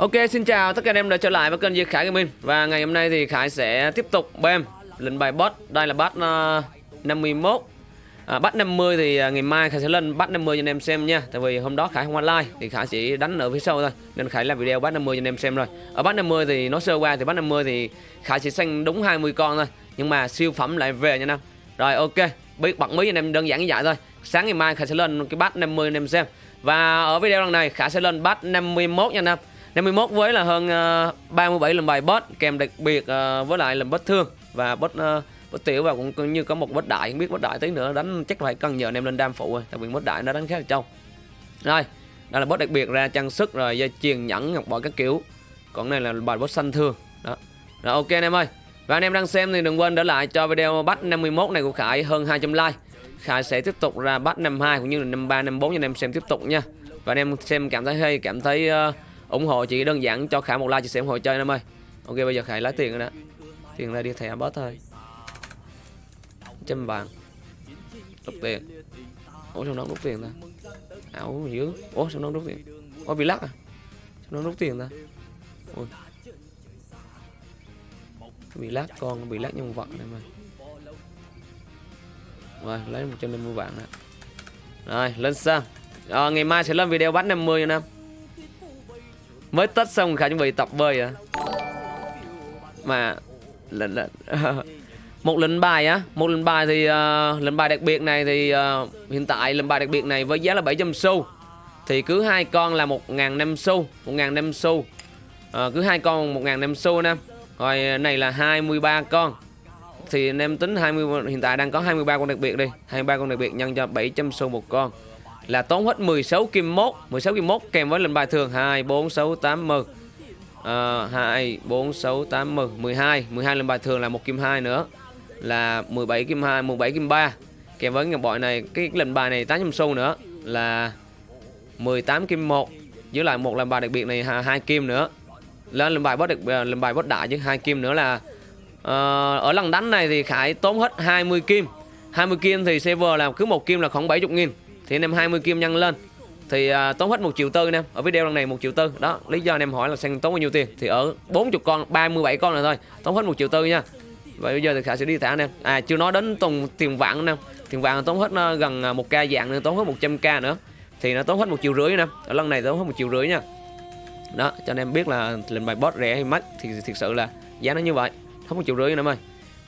Ok xin chào tất cả anh em đã trở lại với kênh Diệt Khải Gaming. Và ngày hôm nay thì Khải sẽ tiếp tục bem lệnh bài boss Đây là bắt uh, 51 à, Bắt 50 thì uh, ngày mai Khải sẽ lên bắt 50 cho anh em xem nha. Tại vì hôm đó Khải không online thì Khải chỉ đánh ở phía sau thôi. Nên Khải làm video bắt 50 cho anh em xem rồi. Ở bắt 50 thì nó sơ qua thì bắt 50 thì Khải chỉ xanh đúng 20 con thôi. Nhưng mà siêu phẩm lại về nha anh em. Rồi ok. Biết bật mí cho anh em đơn giản như vậy thôi. Sáng ngày mai Khải sẽ lên cái bắt 50 anh em xem. Và ở video lần này Khải sẽ lên bắt 51 nha anh em. 51 với là hơn ờ, uh, 37 lần bài boss kèm đặc biệt uh, với lại lần boss thương. Và boss uh, tiểu và cũng, như có một boss đại không biết boss đại tí nữa đánh chắc phải cần nhờ anh em lên đam phụ rồi tại vì boss đại nó đánh khá là trâu. Rồi đây là boss đặc biệt ra trang sức rồi dây chuyền nhẫn ngọc bội các kiểu. Còn này là bài boss xanh thương đó. Rồi ok anh em ơi. Và anh em đang xem thì đừng quên để lại cho video bắt 51 này của Khải hơn 200 like. Khải sẽ tiếp tục ra bắt 52 cũng như là 53 54 cho anh em xem tiếp tục nha. Và anh em xem cảm thấy hay cảm thấy uh, ủng hộ chỉ đơn giản cho Khải một like chia sẻ ủng hộ chơi em ơi. Ok bây giờ Khải lấy tiền rồi đó. Tiền ra đi thẻ bớt thôi. Trăm vàng. Rút tiền. Ủa sao nó rút tiền ta. Ảo dữ ủa sao nó rút tiền. Ủa bị lắc à? Sao nó rút tiền ta. Ui bị lắc con bị lắc nhân vật này mà. Rồi lấy 150 vạn nè. Rồi lên sang à, ngày mai sẽ lên video bắt 50 nha em mới tết xong khả chuẩn bị tập bơi à mà lệnh lệnh. Một lệnh bài á một lệnh bài thì uh, lệnh bài đặc biệt này thì uh, hiện tại lệnh bài đặc biệt này với giá là 700 xu. Thì cứ hai con là một ngàn năm xu một ngàn năm xu. Uh, cứ hai con một ngàn năm xu nè. Rồi này là 23 con. Thì anh em tính 20 hiện tại đang có 23 con đặc biệt đi. 23 con đặc biệt nhân cho 700 xu một con là tốn hết 16 kim mốt 16 kim mốt kèm với lệnh bài thường. 2 4 6 8 10 à, 2 4 6 8 10 12 12 lệnh bài thường là một kim 2 nữa. Là 17 kim 2 17 kim 3 kèm với ngọc bội này cái lệnh bài này 800 xu nữa. Là 18 kim 1 giữ lại một lệnh bài đặc biệt này hai kim nữa. Lên lệnh bài boss đặc ờ, lệnh bài boss đại chứ hai kim nữa là uh, ở lần đánh này thì Khải tốn hết 20 kim. 20 kim thì server làm cứ một kim là khoảng 70 nghìn thì anh em 20 kim nhân lên. Thì à, tốn hết một triệu tư anh em. Ở video lần này một triệu tư. Đó lý do anh em hỏi là sang tốn bao nhiêu tiền. Thì ở 40 con 37 con này thôi. Tốn hết một triệu tư nha. Và bây giờ thì khả sẽ đi thả anh em. À chưa nói đến tùng tiền vạn anh em. Tiền vạn tốn hết à, gần à, một k dạng nữa tốn hết 100 k nữa. Thì nó tốn hết một triệu rưỡi anh em. Ở lần này tốn hết một triệu rưỡi nha. Đó cho anh em biết là lệnh bài boss rẻ hay mắc thì thực sự là giá nó như vậy. Không một triệu rưỡi anh em ơi.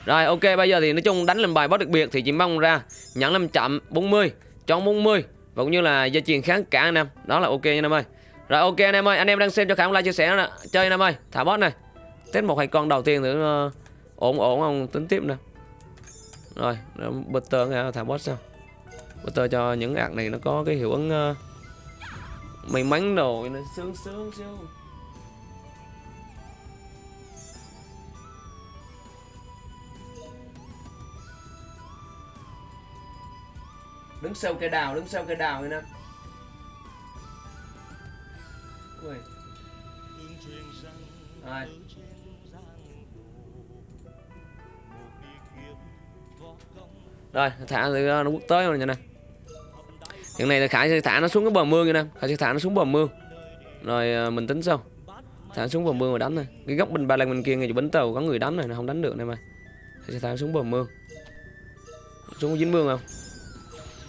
Rồi ok bây giờ thì nói chung đánh lệnh bài boss đặc biệt thì chỉ mong ra nhẫn 5 chậm 40 chọn 40 và cũng như là dây chuyền kháng cả anh em. Đó là ok nha anh em ơi. Rồi ok anh em ơi anh em đang xem cho khả like chia sẻ nè. Chơi anh em ơi thả boss này. Test một hai con đầu tiên thử uh, ờ, ổn ổn không? Tính tiếp nè. Rồi butter nghe thả boss sao? Butter cho những ạc này nó có cái hiệu ứng uh, may mắn đồ nó sướng sướng sướng. Đứng sau cây đào, đứng sau cây đào vậy nè. Ui. Rồi. rồi, thả thì nó quốc tới rồi nha nè. Hiện này là khải sẽ thả nó xuống cái bờ mương nha nè. Khải sẽ thả nó xuống bờ mương. Rồi à, mình tính sau. Thả xuống bờ mương rồi đánh này. Cái góc bên ba lan bên kia ngay chỗ bến tàu có người đánh này, nó không đánh được này mà. Khải sẽ thả xuống bờ mương. Xuống dính mương không?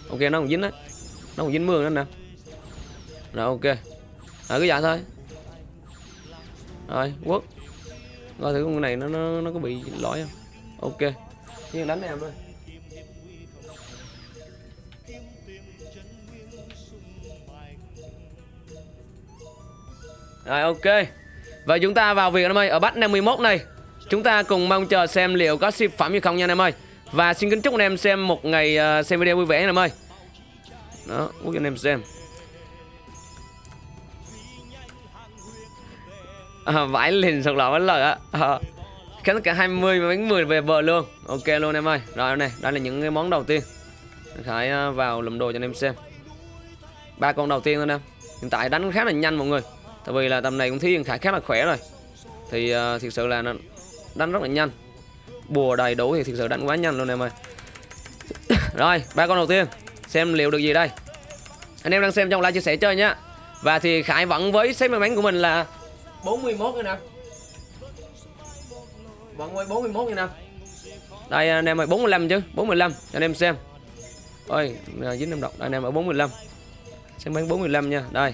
Ok, nó còn dính đấy nó còn dính mương nữa nè. Rồi, ok. Rồi, cứ vậy thôi. Rồi quốc coi thử con này nó nó nó có bị lỗi không? Ok. Nhưng đánh em thôi. Rồi, ok. Và chúng ta vào việc em ơi. Ở bắt 51 này, Chúng ta cùng mong chờ xem liệu có ship phẩm hay không nha anh em ơi. Và xin kính chúc anh em xem một ngày ờ, xem video vui vẻ nha em ơi. Đó Quốc cho anh em xem. À, Vãi liền sọc lọ ờ. bánh lời á. À, Khánh cả 20 bánh 10 về bờ luôn. Ok luôn em ơi. Rồi này Đây là những cái món đầu tiên. Khải ờ, vào lùm đồ cho anh em xem. Ba con đầu tiên thôi em Hiện tại đánh khá là nhanh mọi người. Tại vì là tầm này cũng thấy Khải khá là khỏe rồi. Thì uh, thực sự là nó đánh rất là nhanh bùa đầy đủ thì thực sự đánh quá nhanh luôn em ơi. Rồi ba con đầu tiên. Xem liệu được gì đây. Anh em đang xem trong like chia sẻ chơi nhá. Và thì khải vẫn với xếp may mắn của mình là 41 mươi nè Vẫn quay 41 mươi nè Đây anh em ơi 45 chứ 45 cho anh em xem. Ôi dính năm đồng Đây anh em ở 45 Xem bán 45 nha. Đây.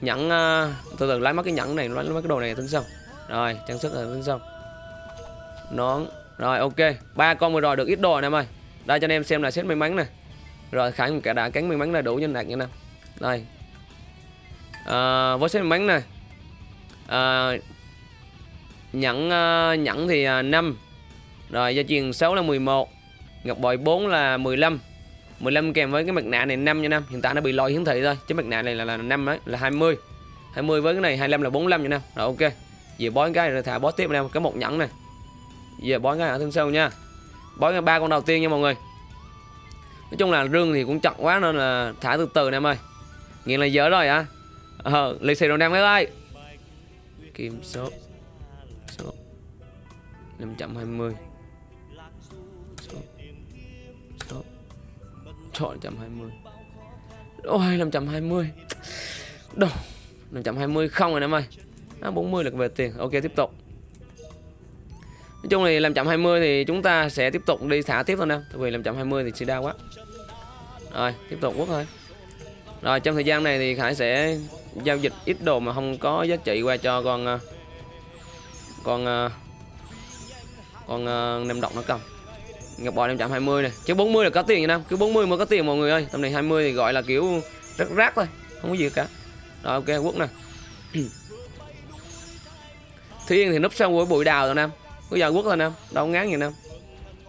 Nhẫn uh, Từ từ lấy mất cái nhẫn này Lấy mất cái đồ này tính xong Rồi trang sức là tính xong Nón. Rồi ok. Ba con vừa rồi được ít đồ này em ơi. Đây cho anh em xem là xét may mắn này Rồi khải cả đá cánh may mắn là đủ nhân đạt nha nè. Đây. À, với xét may mắn này à, nhẫn uh, nhẫn thì à, uh, 5 rồi gia truyền 6 là 11 ngọc bội 4 là 15 15 kèm với cái mặt nạ này 5 nha năm hiện tại nó bị lỗi hiển thị thôi. Chứ mặt nạ này là là 5 đấy là 20 20 với cái này 25 là 45 nha năm rồi ok. Về bói cái rồi thả bói tiếp anh em cái một nhẫn này về bói ngay ở thân sâu nha. Bói ngay ba con đầu tiên nha mọi người. Nói chung là rương thì cũng chậm quá nên là thả từ từ em ơi. Nghiện là dở rồi hả? Ờ lì xì đồ nam mấy ơi. Kim số. Số. 520 số. Số. Chọn 520 ôi 520 đâu 520 không rồi em ơi. À, 40 là về tiền. Ok tiếp tục. Nói chung thì làm chậm 20 thì chúng ta sẽ tiếp tục đi thả tiếp thôi nè. Tại vì làm chậm 20 thì sẽ đau quá. Rồi tiếp tục quốc thôi. Rồi trong thời gian này thì Khải sẽ giao dịch ít đồ mà không có giá trị qua cho con ờ, con ờ, con ờ, uh, nem độc nó cầm. Ngọc bò 520 này. Chứ 40 là có tiền nha nam. Cứ 40 mới có tiền mọi người ơi. Tầm này 20 thì gọi là kiểu rất rác thôi. Không có gì cả. Rồi ok quốc nè. Thiên thì núp xong với bụi đào rồi nam bây giờ quất lên em đâu ngán gì em đó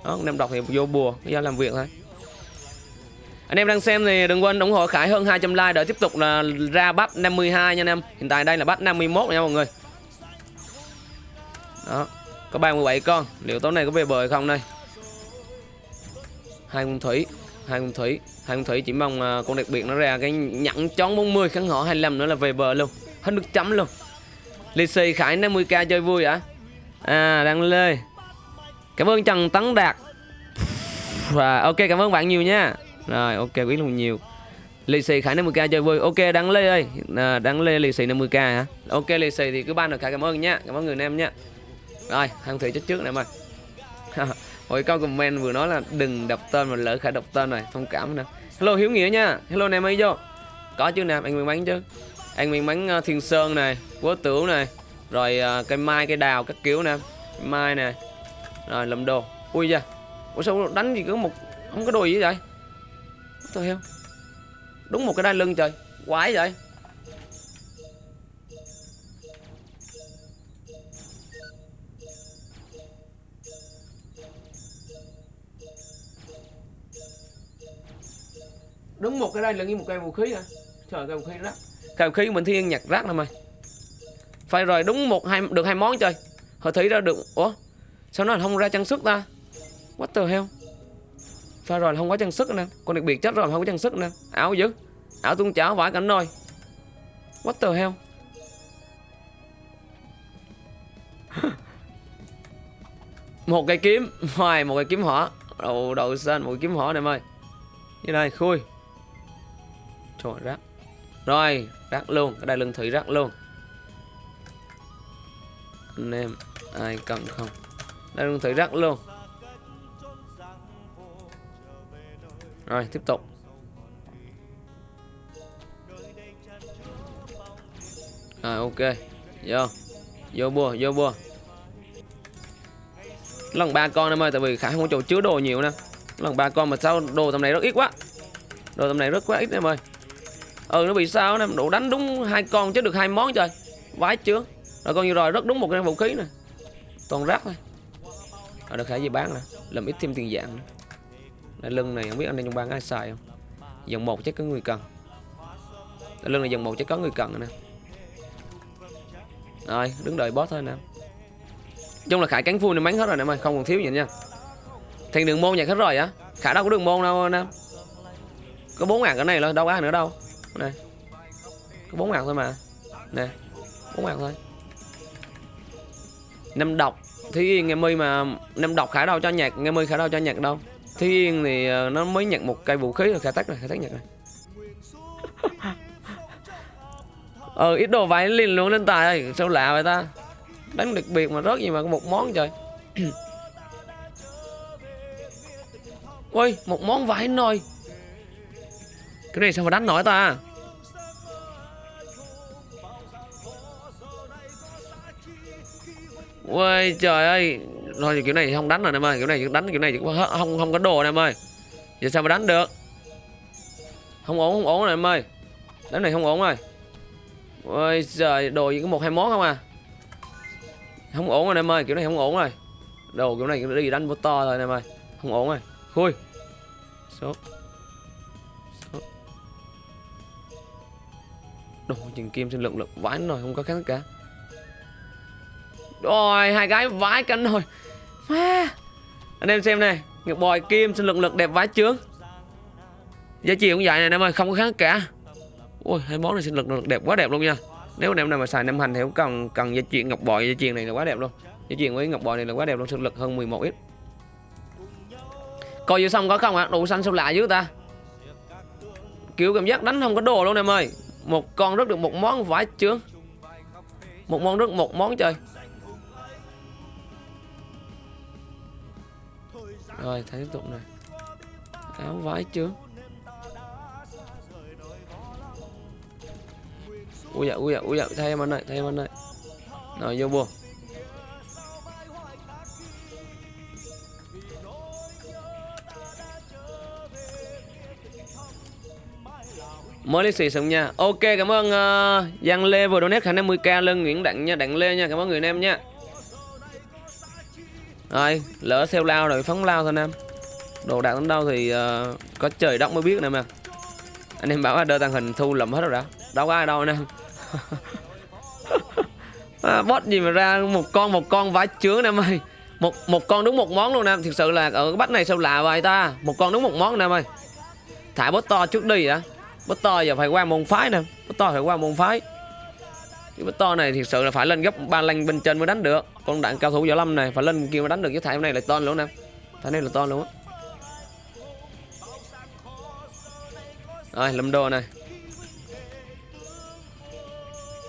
anh em đọc thì vô bùa bây giờ làm việc thôi anh em đang xem thì đừng quên ủng hộ Khải hơn 200 like để tiếp tục là ra bắt 52 nha anh em. Hiện tại đây là bắt 51 nha mọi người. Đó. Có 37 con. Liệu tối nay có về bờ không đây? Hai con thủy, hai con thủy, hai con thủy chỉ mong à, con đặc biệt nó ra cái nhẫn chón 40 kháng họ 25 nữa là về bờ luôn. Hết nước chấm luôn. Lì xì Khải 50k chơi vui ạ. À À, đang lê. Cảm ơn Trần Tấn Đạt. Và ok cảm ơn bạn nhiều nha. Rồi ok quý luôn nhiều. Lì xì Khải 50k chơi vui. Ok đăng Lê ơi. À, Đăng Lê lì xì 50k hả? Ok lì xì thì cứ ban được Khải cảm ơn nha. Cảm ơn người nam nha. Rồi hăng thủy chết trước này ơi Hồi câu comment vừa nói là đừng đọc tên mà lỡ Khải đọc tên này Thông cảm nè Hello Hiếu Nghĩa nha. Hello nam ấy vô. Có chứ nam anh miền bánh chứ. Anh miền bánh ờ, Thiên Sơn này Quốc Tửu này. Rồi à, uh, cây mai cây đào các kiểu nè. Mai nè. Rồi lầm đồ. Ui da. Ủa sao đánh gì cứ một Không có đồ gì vậy? Tôi heo Đúng một cái đai lưng trời. Quái vậy. Đúng một cái đai lưng như một cây vũ khí à Trời cây vũ khí rác Cây vũ khí mình thiên nhặt rác lắm mày phải rồi đúng một hai được hai món chơi, Họ thấy ra được Ủa Sao nó không ra trang sức ta? What the hell? Phải rồi không có trang sức nè. Con đặc biệt chết rồi không có trang sức nè. Ảo dữ. Ảo tung chảo vãi cảnh nồi What the hell? Một cây kiếm Hoài một cây kiếm hỏa. Đầu đầu xanh một cây kiếm hỏa này ơi. Như này khui. Trời rác. Rồi rác luôn. Ở đây lưng thủy rác luôn. Anh em Ai cần không? Đây luôn thử rắc luôn. Rồi, tiếp tục. Rồi, ok. Vô. Vô bùa vô bùa. Lần ba con em ơi, Tại vì Khải không có chỗ chứa đồ nhiều nè. Lần ba con mà sao đồ tầm này rất ít quá? Đồ tầm này rất quá ít em ơi. Ừ nó bị sao nè? Đủ đánh đúng hai con chứ được hai món trời. Vái chưa rồi con như rồi, rất đúng một cái vũ khí nè. Toàn rác thôi. Rồi được Khải gì bán nè, Làm ít thêm tiền dạng nữa. Đại lưng này không biết anh em trong bang ai xài không? Dòng một chắc có người cần. Đại lưng này dòng một chắc có người cần nè. Rồi, đứng đợi boss thôi nè. Chung là khải cánh full này bắn hết rồi nè mày không còn thiếu gì nha. Thành đường môn nhà hết rồi á khải đâu có đường môn đâu nè có bốn ngàn cái này thôi đâu có nữa đâu. Này có bốn ngàn thôi mà. Nè, bốn ngàn thôi năm độc. Yên, nghe mi mà năm độc khả đâu cho nhạc, nghe mi khả đâu cho nhạc đâu. Thúy Yên thì ờ, nó mới nhận một cây vũ khí rồi, khai tách rồi, khai tách nhận rồi. Ờ ít đồ vải liền luôn lên tài ơi, Sao lạ vậy ta? Đánh đặc biệt mà rớt gì mà có một món trời. Ôi, một món vải nồi. Cái này sao mà đánh nổi ta? Ôi trời ơi. Thôi kiểu này thì không đánh rồi em ơi. Kiểu này đánh kiểu này cũng không, không có đồ em ơi. Giờ sao mà đánh được? Không ổn không ổn rồi em ơi. Đánh này không ổn rồi. Ôi trời đồ chỉ có một hai món không à? Không ổn rồi em ơi. Kiểu này không ổn rồi. Đồ kiểu này đi đánh vô to rồi em ơi. Không ổn rồi. Khui. Số. Số. Đồ chừng kim sinh lượng lực vãi rồi không có khác cả rồi, hai cái vãi cánh rồi Má. Anh em xem này Ngọc bòi kim sinh lực lực đẹp vãi trướng Giá trị cũng vậy này em ơi, Không có kháng cả. Ui hai món này sinh lực lực đẹp quá đẹp luôn nha. Nếu anh em nào mà xài năm hành thì cũng cần cần dây chuyền ngọc bội dây chuyền này là quá đẹp luôn. Dây chuyền với ngọc bội này là quá đẹp luôn sinh lực hơn 11 ít. Coi vừa xong có không ạ? À? Đủ xanh sao lạ dữ ta. Kiểu cảm giác đánh không có đồ luôn em ơi. Một con rất được một món vãi trướng Một món rất một món chơi. Rồi thấy tiếp tục này. Áo vái chưa Ui dạ ui dạ ui dạ Thay em anh này thay em anh này Rồi vô buồn. Mới lấy xì xong nha. Ok cảm ơn uh, giang lê vừa donate khả năng 10 k lân nguyễn đặng nha đặng lê nha cảm ơn người em nha rồi, lỡ xeo lao rồi phóng lao thôi em. Đồ đạc đến đâu thì uh, có trời đất mới biết nè mà Anh em bảo là đơ tàng hình thu lầm hết rồi đã Đâu có ai đâu anh em. À, Bot gì mà ra một con một con vãi chướng em ơi. Một một con đúng một món luôn em. Thực sự là ở cái bắt này sao lạ vậy ta? Một con đúng một món em ơi. Thả bot to trước đi đã Bot to giờ phải qua môn phái nè. Bot to phải qua môn phái. Cái bút to này thực sự là phải lên gấp ba lanh bên trên mới đánh được con đạn cao thủ võ lâm này, phải lên kia mà đánh được cái thải này là to luôn nè. Thải này là to luôn á. Rồi lâm đồ này.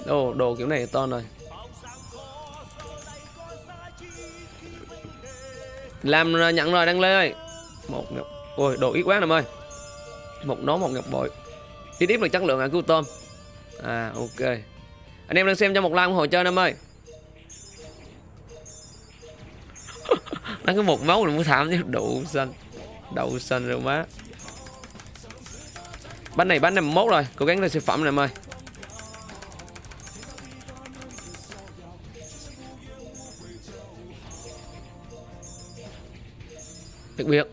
Đồ đồ kiểu này to rồi. Làm nhận rồi, đăng lê ơi. Một ngọc, ôi, đồ ít quá nè ơi. Một nón, một ngọc bội. Ít ít là chất lượng à cứu tôm. À ok. Anh em đang xem cho một like ủng hộ chơi em ơi. Nó có một máu là muốn thảm chứ, đậu xanh. Đậu xanh rồi má. Bánh này bánh năm mốt rồi, cố gắng lên siêu phẩm này em ơi. Đặc biệt.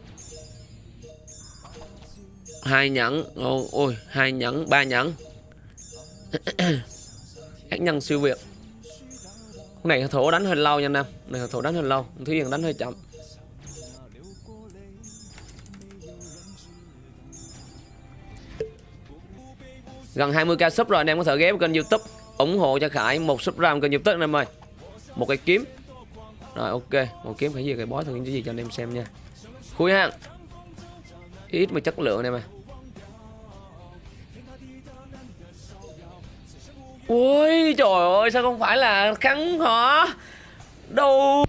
Hai nhẫn ôi, hai nhẫn, ba nhẫn. Ác nhân siêu việt. Này thổ đánh hơi lâu nha nam này thổ đánh hơi lâu thúy hiền đánh hơi chậm. Gần 20k sub rồi, anh em có thể ghé vào kênh youtube, ủng hộ cho khải một sub ram kênh youtube, anh em ơi. Một cái kiếm. Rồi, ok. Một kiếm phải gì? Cái bói thường cái gì cho anh em xem nha. Khui hang ít mà chất lượng này mà Ui, trời ơi, sao không phải là khắn hả? Đâu.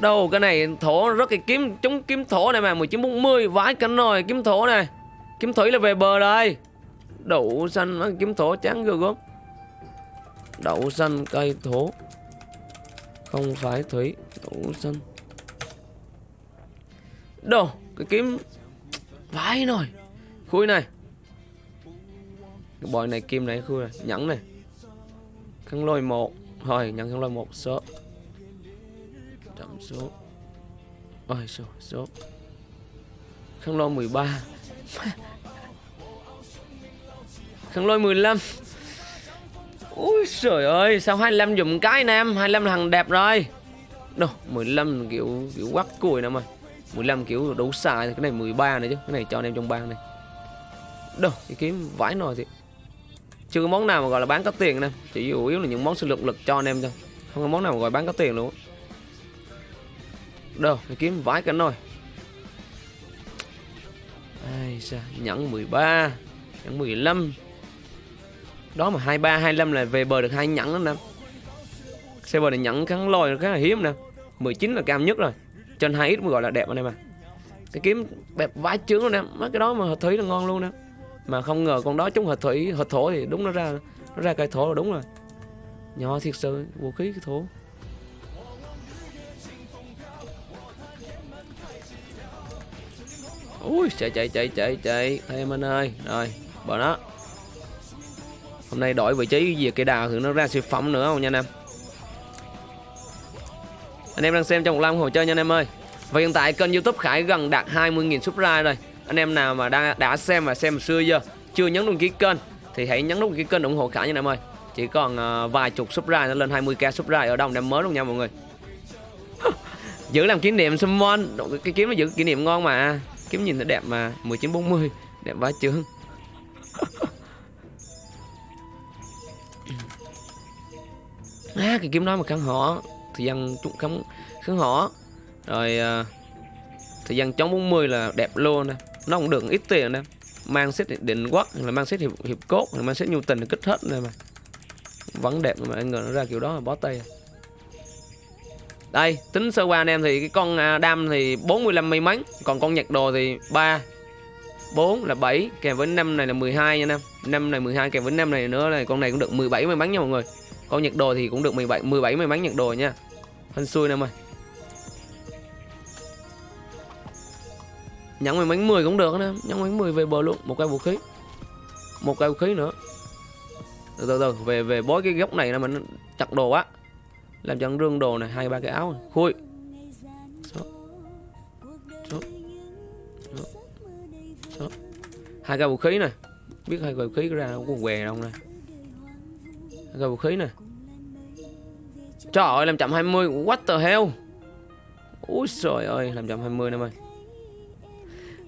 Đâu, cái này thổ rất cái kiếm chống kiếm thổ này mà 1940 vãi cánh rồi kiếm thổ này. Kiếm thủy là về bờ đây Đậu xanh kiếm thổ trắng gơ gớm. Đậu xanh, cây thổ. Không phải thủy, Đậu xanh. Đồ, cái kiếm Vãi rồi Khui này. Cái bòi này kim này khui này. Nhẫn này. Khăn lôi một. Thôi nhận khăn lôi một, số. Chậm số. Ôi, số số. Khăn lôi 13 khăn lôi 15 Ui trời ơi, Sao 25 dùng cái nam 25 là thằng đẹp rồi. Đâu 15 kiểu kiểu quắc cùi nè mà. 15 kiểu đủ xài Cái này 13 này chứ, Cái này cho anh em trong bang này. Đâu, cái kiếm vãi nồi thì chưa có món nào mà gọi là bán có tiền nè. Chỉ chủ yếu là những món sinh lực lực cho anh em thôi. Không có món nào mà gọi bán có tiền luôn. Đâu phải kiếm vãi cả nồi. Ai sao nhẫn 13 nhẫn 15 đó mà 23 25 là về bờ được hai nhẫn đó nè. Bờ này nhẫn cắn lôi, khá là hiếm nè. 19 là cao nhất rồi. Trên 2 ít mới gọi là đẹp anh em à cái kiếm đẹp vãi trướng luôn nè. Mấy cái đó mà hợp thủy là ngon luôn nè. Mà không ngờ con đó chúng hợp thủy, hợp thổ thì đúng nó ra nó ra cây thổ là đúng rồi. Nhỏ thiệt sự, vũ khí cái thổ. Ui, chạy chạy chạy chạy chạy. Thêm anh ơi, rồi bỏ nó hôm nay đổi vị trí về cây đào thì nó ra siêu phẩm nữa không nha anh em? Anh em đang xem trong một lam hồ chơi nha anh em ơi. Và hiện tại kênh youtube khải gần đạt 20.000 subscribe rồi. Anh em nào mà đã, đã xem và xem xưa giờ chưa nhấn đăng ký kênh thì hãy nhấn đăng ký kênh ủng hộ khải nha anh em ơi. Chỉ còn uh, vài chục subscribe nó lên 20k subscribe ở đâu năm mới luôn nha mọi người. Giữ làm kỷ niệm summon cái kiếm nó giữ kỷ niệm ngon mà. Kiếm nhìn nó đẹp mà. 1940 đẹp quá chướng. à, cái kiếm đó mà kháng họ thời gian chúng kháng kháng họ rồi uh, thời gian chống 40 là đẹp luôn nè. Nó cũng được ít tiền nè. Mang xếp định quốc là mang xếp hiệp, hiệp cốt là mang xếp nhu tình kích hết này mà. Vẫn đẹp mà anh ngờ nó ra kiểu đó là bó tay à. đây tính sơ qua anh em thì cái con à, đam thì 45 may mắn còn con nhật đồ thì 3 4 là 7 kèm với 5 này là 12 nha năm 5 này 12 kèm với 5 này nữa là con này cũng được 17 may mắn nha mọi người con nhật đồ thì cũng được 17 17 may mắn nhật đồ nha hên xui em ơi nhận may mắn 10 cũng được nè nhận may mắn 10 về bờ luôn, một cây vũ khí một cây vũ khí nữa từ từ từ, về về bói cái góc này là mình chặt đồ á làm cho rương đồ này, hai, ba cái áo này. khui số. Số. Số. Số. hai cây vũ khí này biết hai cây vũ khí ra không có què đâu nè hai vũ khí nè. Trời ơi làm chậm 20 what the hell? Úi trời ơi làm chậm 20 em ơi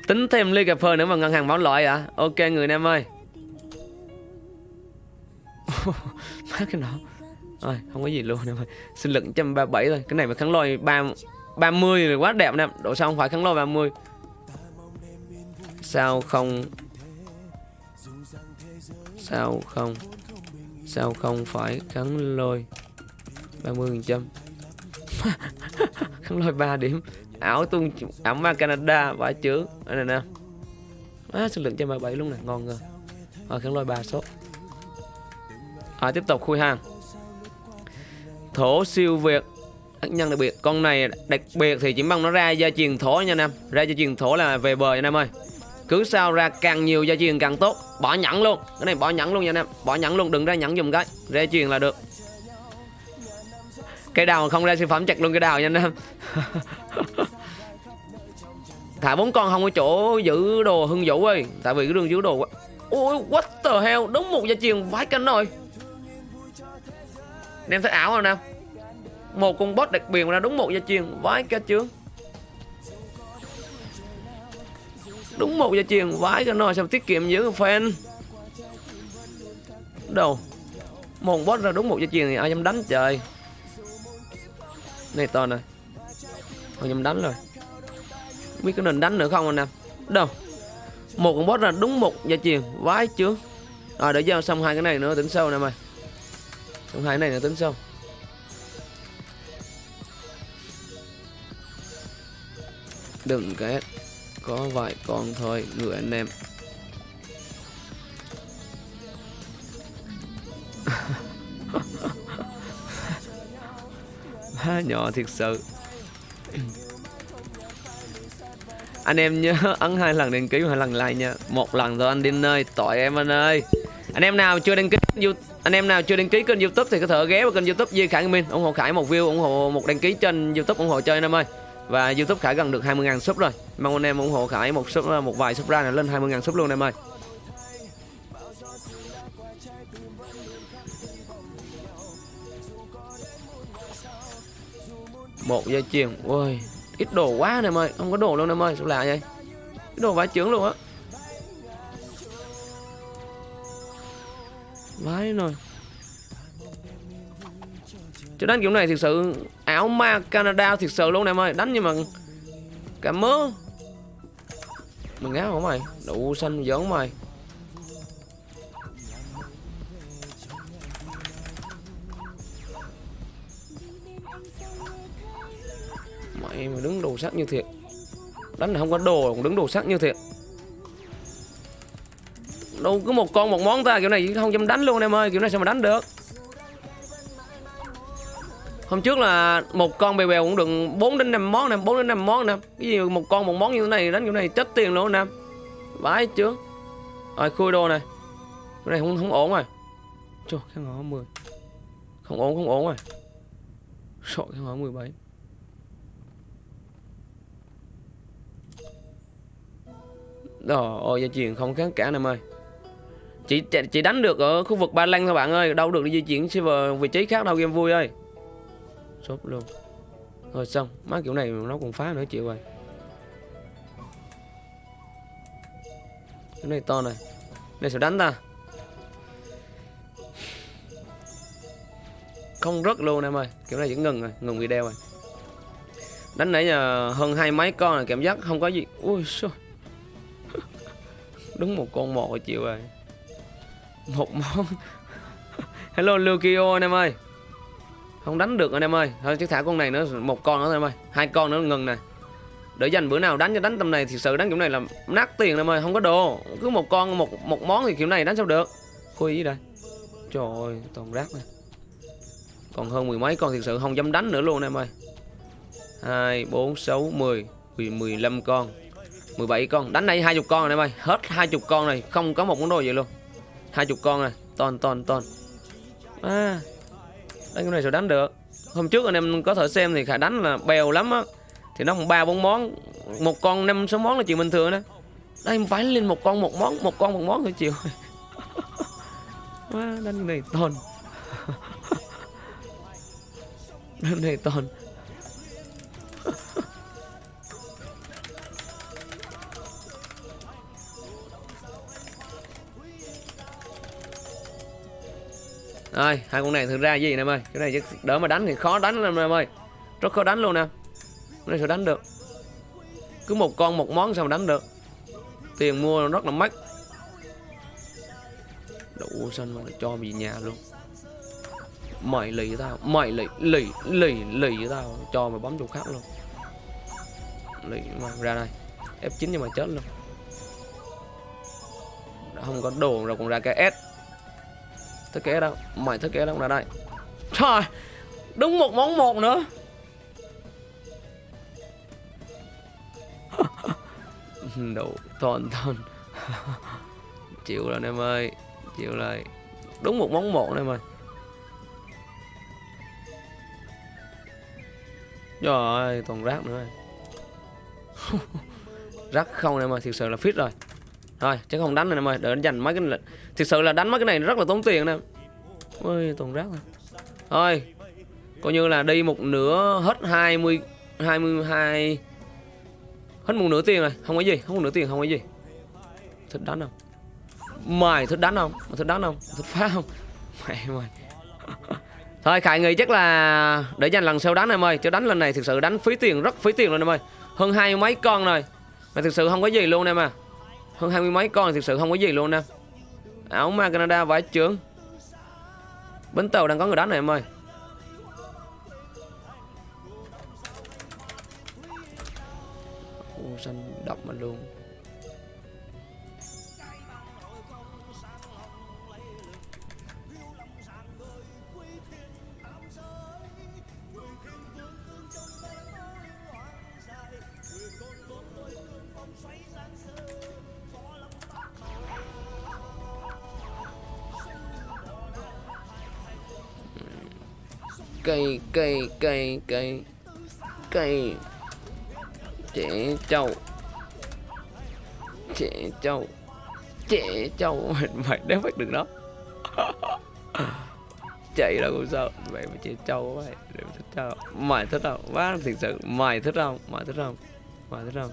tính thêm ly cà phê nữa mà ngân hàng bảo loại à? Ok người em ơi. Má cái nọ. Rồi không có gì luôn em ơi sinh lực 137 thôi. Cái này mà kháng lôi 3, 30 thì quá đẹp nè. Độ sao không phải kháng lôi 30 sao không? Sao không? Sao không phải kháng lôi 30 phần trăm? Lôi 3 điểm. Ảo tung ảo ma Canada vãi chữ đây này nè á sinh lực 137 luôn nè ngon rồi à, kháng lôi 3 số. À, tiếp tục khui hàng thổ siêu việt. Nhân đặc biệt con này đặc biệt thì chỉ mong nó ra gia truyền thổ nha anh em. Ra gia truyền thổ là về bờ nha anh em ơi cứ sao ra càng nhiều gia truyền càng tốt. Bỏ nhẫn luôn. Cái này bỏ nhẫn luôn nha anh em. Bỏ nhẫn luôn, đừng ra nhẫn dùng cái. Ra truyền là được. Cây đào không ra siêu phẩm chặt luôn cái đào nha anh em. Thả bốn con không có chỗ giữ đồ hưng vũ ơi. Tại vì cái đường giữ đồ ôi, what the hell? Đúng một gia truyền vãi canh rồi em thấy ảo không nào? Một con boss đặc biệt ra đúng một gia truyền vãi cả chướng. Đúng một giờ truyền vãi cái nồi sao tiết kiệm giữ fan. Đâu? Một boss ra đúng một giờ truyền thì ai dám đánh trời? Này to này không dám đánh rồi? Biết có nên đánh nữa không anh em? Đâu? Một con boss ra đúng một giờ truyền vãi chứ. Rồi để giao xong hai cái này nữa, tính sau nè mày xong hai cái này nữa, tính sau. Đừng cái có vài con thôi người anh em. Má nhỏ thiệt sự. Anh em nhớ ấn hai lần đăng ký hai lần like nha. Một lần rồi anh đi nơi tội em anh ơi. Anh em nào chưa đăng ký anh em nào chưa đăng ký kênh youtube thì có thể ghé vào kênh youtube Duy Khải Minh, ủng hộ Khải một view, ủng hộ một đăng ký trên youtube ủng hộ chơi anh em ơi và youtube Khải gần được 20.000 sub rồi. Mong anh em ủng hộ Khải một sub, một vài sub ra là lên 20.000 sub luôn em ơi. Một dây chuyền ôi ít đồ quá anh em ơi. Không có đồ luôn em ơi, sao lạ vậy? Ít đồ vãi chướng luôn á. Vãi rồi. Chứ đánh kiểu này thực sự, ảo ma Canada thực sự luôn em ơi. Đánh nhưng mà Cả mớ. Mình ngáo không mày Đủ xanh giỡn mày. Mày mà đứng đồ sắc như thiệt. Đánh là không có đồ, còn đứng đồ sắc như thiệt. Đâu cứ một con, một món ta, kiểu này không dám đánh luôn em ơi, Kiểu này sao mà đánh được? Hôm trước là một con bèo bèo cũng được 4 đến 5 món nè 4 đến 5 món nè. Cái gì một con một món như thế này đánh kiểu này chết tiền luôn nè. Vãi chứ. Rồi khui đồ này. Cái này không không ổn rồi. Trời cái ngõ 10 không ổn không ổn rồi. Sợ cái ngõ 17 Đó, ôi gia truyền không kháng cả em ơi. Chỉ chỉ đánh được ở khu vực ba lăng thôi bạn ơi. Đâu được đi di chuyển server vị trí khác đâu game vui ơi shop luôn. Rồi xong, Má kiểu này nó còn phá nữa chịu rồi. Cái này to này. Này sẽ đánh ta. Không rớt luôn em ơi, Kiểu này vẫn ngừng rồi, Ngừng video rồi. Đánh nãy giờ hơn hai mấy con là cảm giác không có gì. Ui xô Đúng một con một chịu rồi. Một món. Hello Lukio anh em ơi không đánh được anh em ơi. Thôi, chứ thả con này nữa, một con nữa thôi em ơi. Hai con nữa, ngừng này để dành bữa nào đánh cho đánh tầm này thì sự đánh kiểu này là nát tiền em ơi, không có đồ. Cứ một con, một một món thì kiểu này đánh sao được. Khui gì đây trời ơi, toàn rác này còn hơn mười mấy con thực sự không dám đánh nữa luôn em ơi. Hai, bốn, sáu, mười. Mười lăm con. 17 con. Đánh đây hai chục con này em ơi. Hết hai chục con này không có một món đồ gì luôn. Hai chục con này ton ton ton à đánh cái này sao đánh được? Hôm trước anh em có thể xem thì khả đánh là bèo lắm á. Thì nó ba, bốn món. Một con năm, sáu món là chuyện bình thường đó. Đây, phải lên một con, một món, một con, một món thôi chịu quá đánh này toàn. Đánh này toàn. Rồi, hai con này thực ra gì nè em ơi? Cái này đỡ mà đánh thì khó đánh lắm em ơi. Rất khó đánh luôn nè. Cái này sao đánh được. Cứ một con một món sao mà đánh được. Tiền mua rất là mắc. Đủ xanh mà cho về nhà luôn. Mày lì với tao Mày lì lì lì lì với tao. Cho mày bấm chỗ khác luôn. Lì mà ra đây. F9 nhưng mà chết luôn. Không có đồ rồi còn ra cái S. Thiết kế đâu Mày thiết kế đâu là đây. Trời Đúng một món một nữa. Đủ toàn toàn Chịu rồi em ơi, Chịu rồi. Đúng một món một em ơi Trời ơi toàn rác nữa Rác không em ơi, thiệt sự là fit rồi. Rồi chắc không đánh nữa em ơi, Đợi dành mấy cái Thực sự là đánh mấy cái này rất là tốn tiền nè. Ôi, toàn rác rồi Thôi, Coi như là đi một nửa hết 20 22 Hết một nửa tiền rồi. Không có gì Không có nửa tiền không có gì. Thích đánh không? Mày thích đánh không? Mày thích đánh không? Thích phá không? Mẹ mày. Thôi, Khải nghĩ chắc là Để dành lần sau đánh em ơi. Chứ đánh lần này thực sự đánh phí tiền, Rất phí tiền luôn em ơi. Hơn hai mấy con rồi. Mà thực sự không có gì luôn em à. Hơn hai mươi mấy con thực sự không có gì luôn nè áo ma Canada vải trưởng. Bến tàu đang có người đánh này, em ơi. Ô xanh độc mà luôn. Cây cây cây cây cây. Trẻ trâu. Trẻ trâu. Trẻ trâu. Mày mày đéo bắt được đó chạy đâu cũng sao. Mày mà trẻ trâu mày đều thích trâu mày thích không? Quá thật sự mày thích không? Mày thích không? Mày thích không?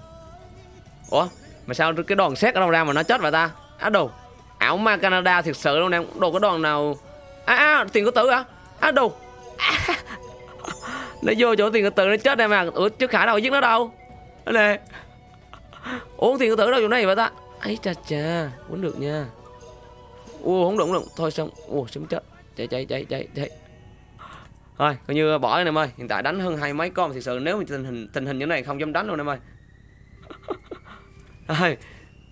Ủa mà sao cái đòn xét ở đâu ra mà nó chết vậy ta? Á đồ. Ảo ma canada thật sự luôn nè đồ cái đòn nào? À, à tiền của tử à á đồ nó vô chỗ tiền tự nó chết em mà. Ủa chứ khả đâu giết nó đâu. Nè uống tiền tử đâu chỗ này vậy ta? Ấy chà chà, uống được nha. Ua không đụng không đụng thôi xong. Ua sớm chết? Chạy chạy chạy chạy chạy. Thôi coi như bỏ anh em ơi. Hiện tại đánh hơn hai mấy con thì sự nếu mà tình hình tình hình như này không dám đánh luôn em ơi. Rồi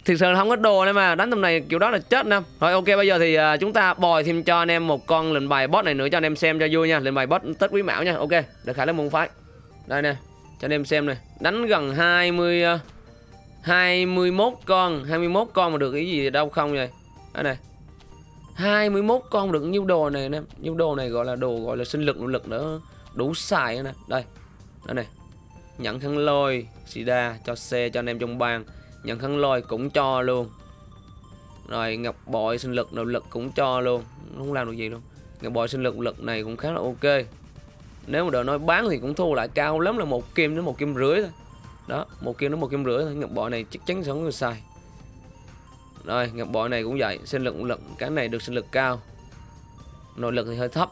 thực sự là không có đồ nữa mà. Đánh tầm này kiểu đó là chết nè. Rồi ok bây giờ thì uh, chúng ta bòi thêm cho anh em một con lệnh bài boss này nữa cho anh em xem cho vui nha. Lệnh bài boss tết quý mão nha. Ok được khải lên môn phái. Đây nè cho anh em xem này đánh gần 20 uh, 21 con. 21 con mà được cái gì đâu không vậy? Đây này 21 con được nhiêu đồ này nè. Nhiêu đồ này gọi là đồ gọi là sinh lực nỗ lực nữa. Đủ xài nè. Đây đây này nhận khăn lôi sida cho xe cho anh em trong bang nhận khăn lôi cũng cho luôn. Rồi ngọc bội sinh lực, nội lực cũng cho luôn. Không làm được gì luôn. Ngọc bội sinh lực lực này cũng khá là ok. Nếu mà đợi nói bán thì cũng thu lại cao lắm là một kim đến một kim rưỡi thôi. Đó, một kim đến một kim rưỡi thôi. Ngọc bội này chắc chắn sẽ không người xài rồi, ngọc bội này cũng vậy. Sinh lực lực, cái này được sinh lực cao. Nội lực thì hơi thấp,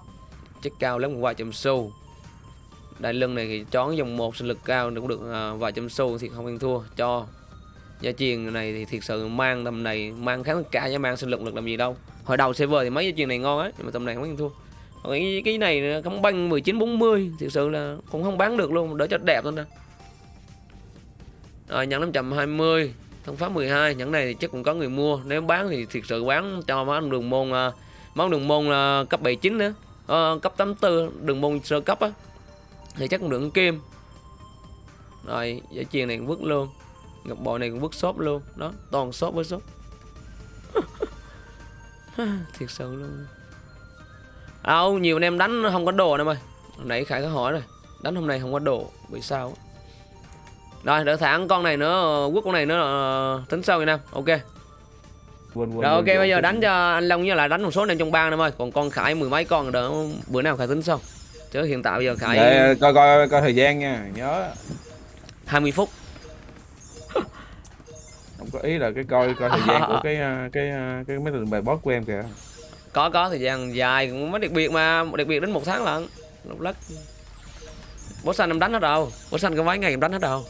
chắc cao lắm, vài trăm xu. Đại lưng này thì chón dòng một sinh lực cao cũng được à, vài trăm xu thì không ăn thua, cho gia truyền này thì thiệt sự mang tầm này mang kháng cả với mang sinh lực lực làm gì đâu. Hồi đầu server thì mấy gia truyền này ngon á nhưng mà tầm này không ăn thua. Còn cái, cái này không băng 1940 thực sự là cũng không bán được luôn đỡ cho đẹp thôi nè rồi nhẫn 520 thông pháp 12 nhẫn này thì chắc cũng có người mua. Nếu bán thì thiệt sự bán cho món đường môn à, món đường môn là cấp 79 nữa. À, cấp 84 ờ, đường môn sơ cấp á thì chắc cũng được kim. Rồi giải chiền này cũng vứt luôn ngọc bội này cũng vứt shop luôn. Đó toàn shop với shop. Thiệt sự luôn. Đâu nhiều anh em đánh không có đồ em ơi. Hồi nãy khải có hỏi rồi. Đánh hôm nay không có đồ bị sao rồi đỡ thẳng con này nữa quốc con này nữa là tính sau vậy nam ok. Quên, quên, rồi ok quên, bây giờ đánh cho anh long với lại đánh một số anh em trong bang em ơi. Còn con khải mười mấy con đỡ bữa nào khải tính sau. Chứ hiện tại bây giờ khải Để coi coi coi thời gian nha nhớ. 20 phút có ý là cái coi coi thời gian của cái à, cái à, cái mấy lần bài boss của em kìa. Có có thời gian dài cũng mới đặc biệt mà đặc biệt đến một tháng lận. Lúc lắc bố xanh em đánh hết đâu. Bố xanh có mấy ngày em đánh hết đâu.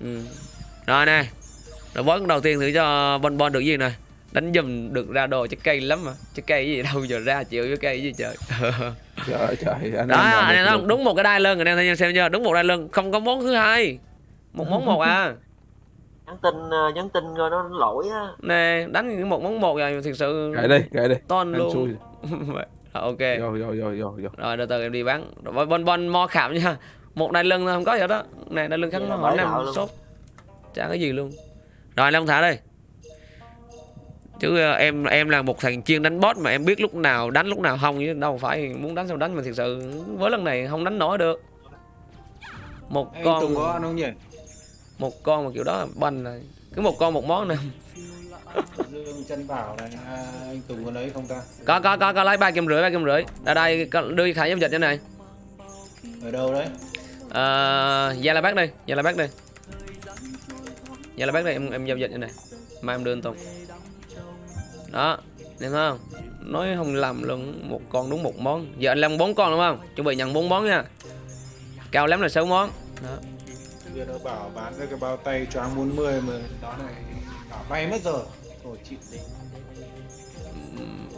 Ừ. rồi nè. Rồi bó đầu tiên thử cho bon bon được gì này đánh dùm được ra đồ trái cây lắm mà. Trái cây gì đâu giờ ra chịu với cây gì trời. Trời trời anh đó anh em đúng một cái đai lưng anh em thấy xem chưa? Đúng một đai lưng không có món thứ hai. Một món một à nhắn tin ờ, nhắn tin rồi nó lỗi á. Nè đánh những một món một rồi thực sự kệ đi kệ đi. ton em luôn. Rồi, ok. Vô vô vô vô vô. Rồi từ từ em đi bán. Rồi bon bon mo khảm nha. Một đai lưng thôi không có gì đó. Này đai lưng Vậy nó hỏi năm sốt chả có gì luôn. Rồi long thả đây. Chứ ờ, em em là một thằng chuyên đánh boss mà em biết lúc nào đánh lúc nào không. Chứ đâu phải muốn đánh sao đánh mà thực sự với lần này không đánh nổi được. Một Anh con có ăn không nhỉ? Một con mà kiểu đó là banh này cứ một con một món nè Dương chân bảo này, à, anh Tùng có lấy không ta? có có có có lấy ba kim rưỡi ba kim rưỡi ra đây đưa khải giao dịch cho này Ở đâu đấy? Ờ, Gia La Bác đây, Gia La Bác đây. Gia La Bác đây em em giao dịch như này. Mai em đưa anh Tùng. Đó, em thấy không? Nói không lầm luôn, một con đúng một món. Giờ anh Long bốn con đúng không? Chuẩn bị nhận bốn món nha. Cao lắm là 6 món. Đó. Giờ nó bảo bán cái bao tay cho anh 40 mà đó này bảo bay mất rồi. Rồi chịu đi.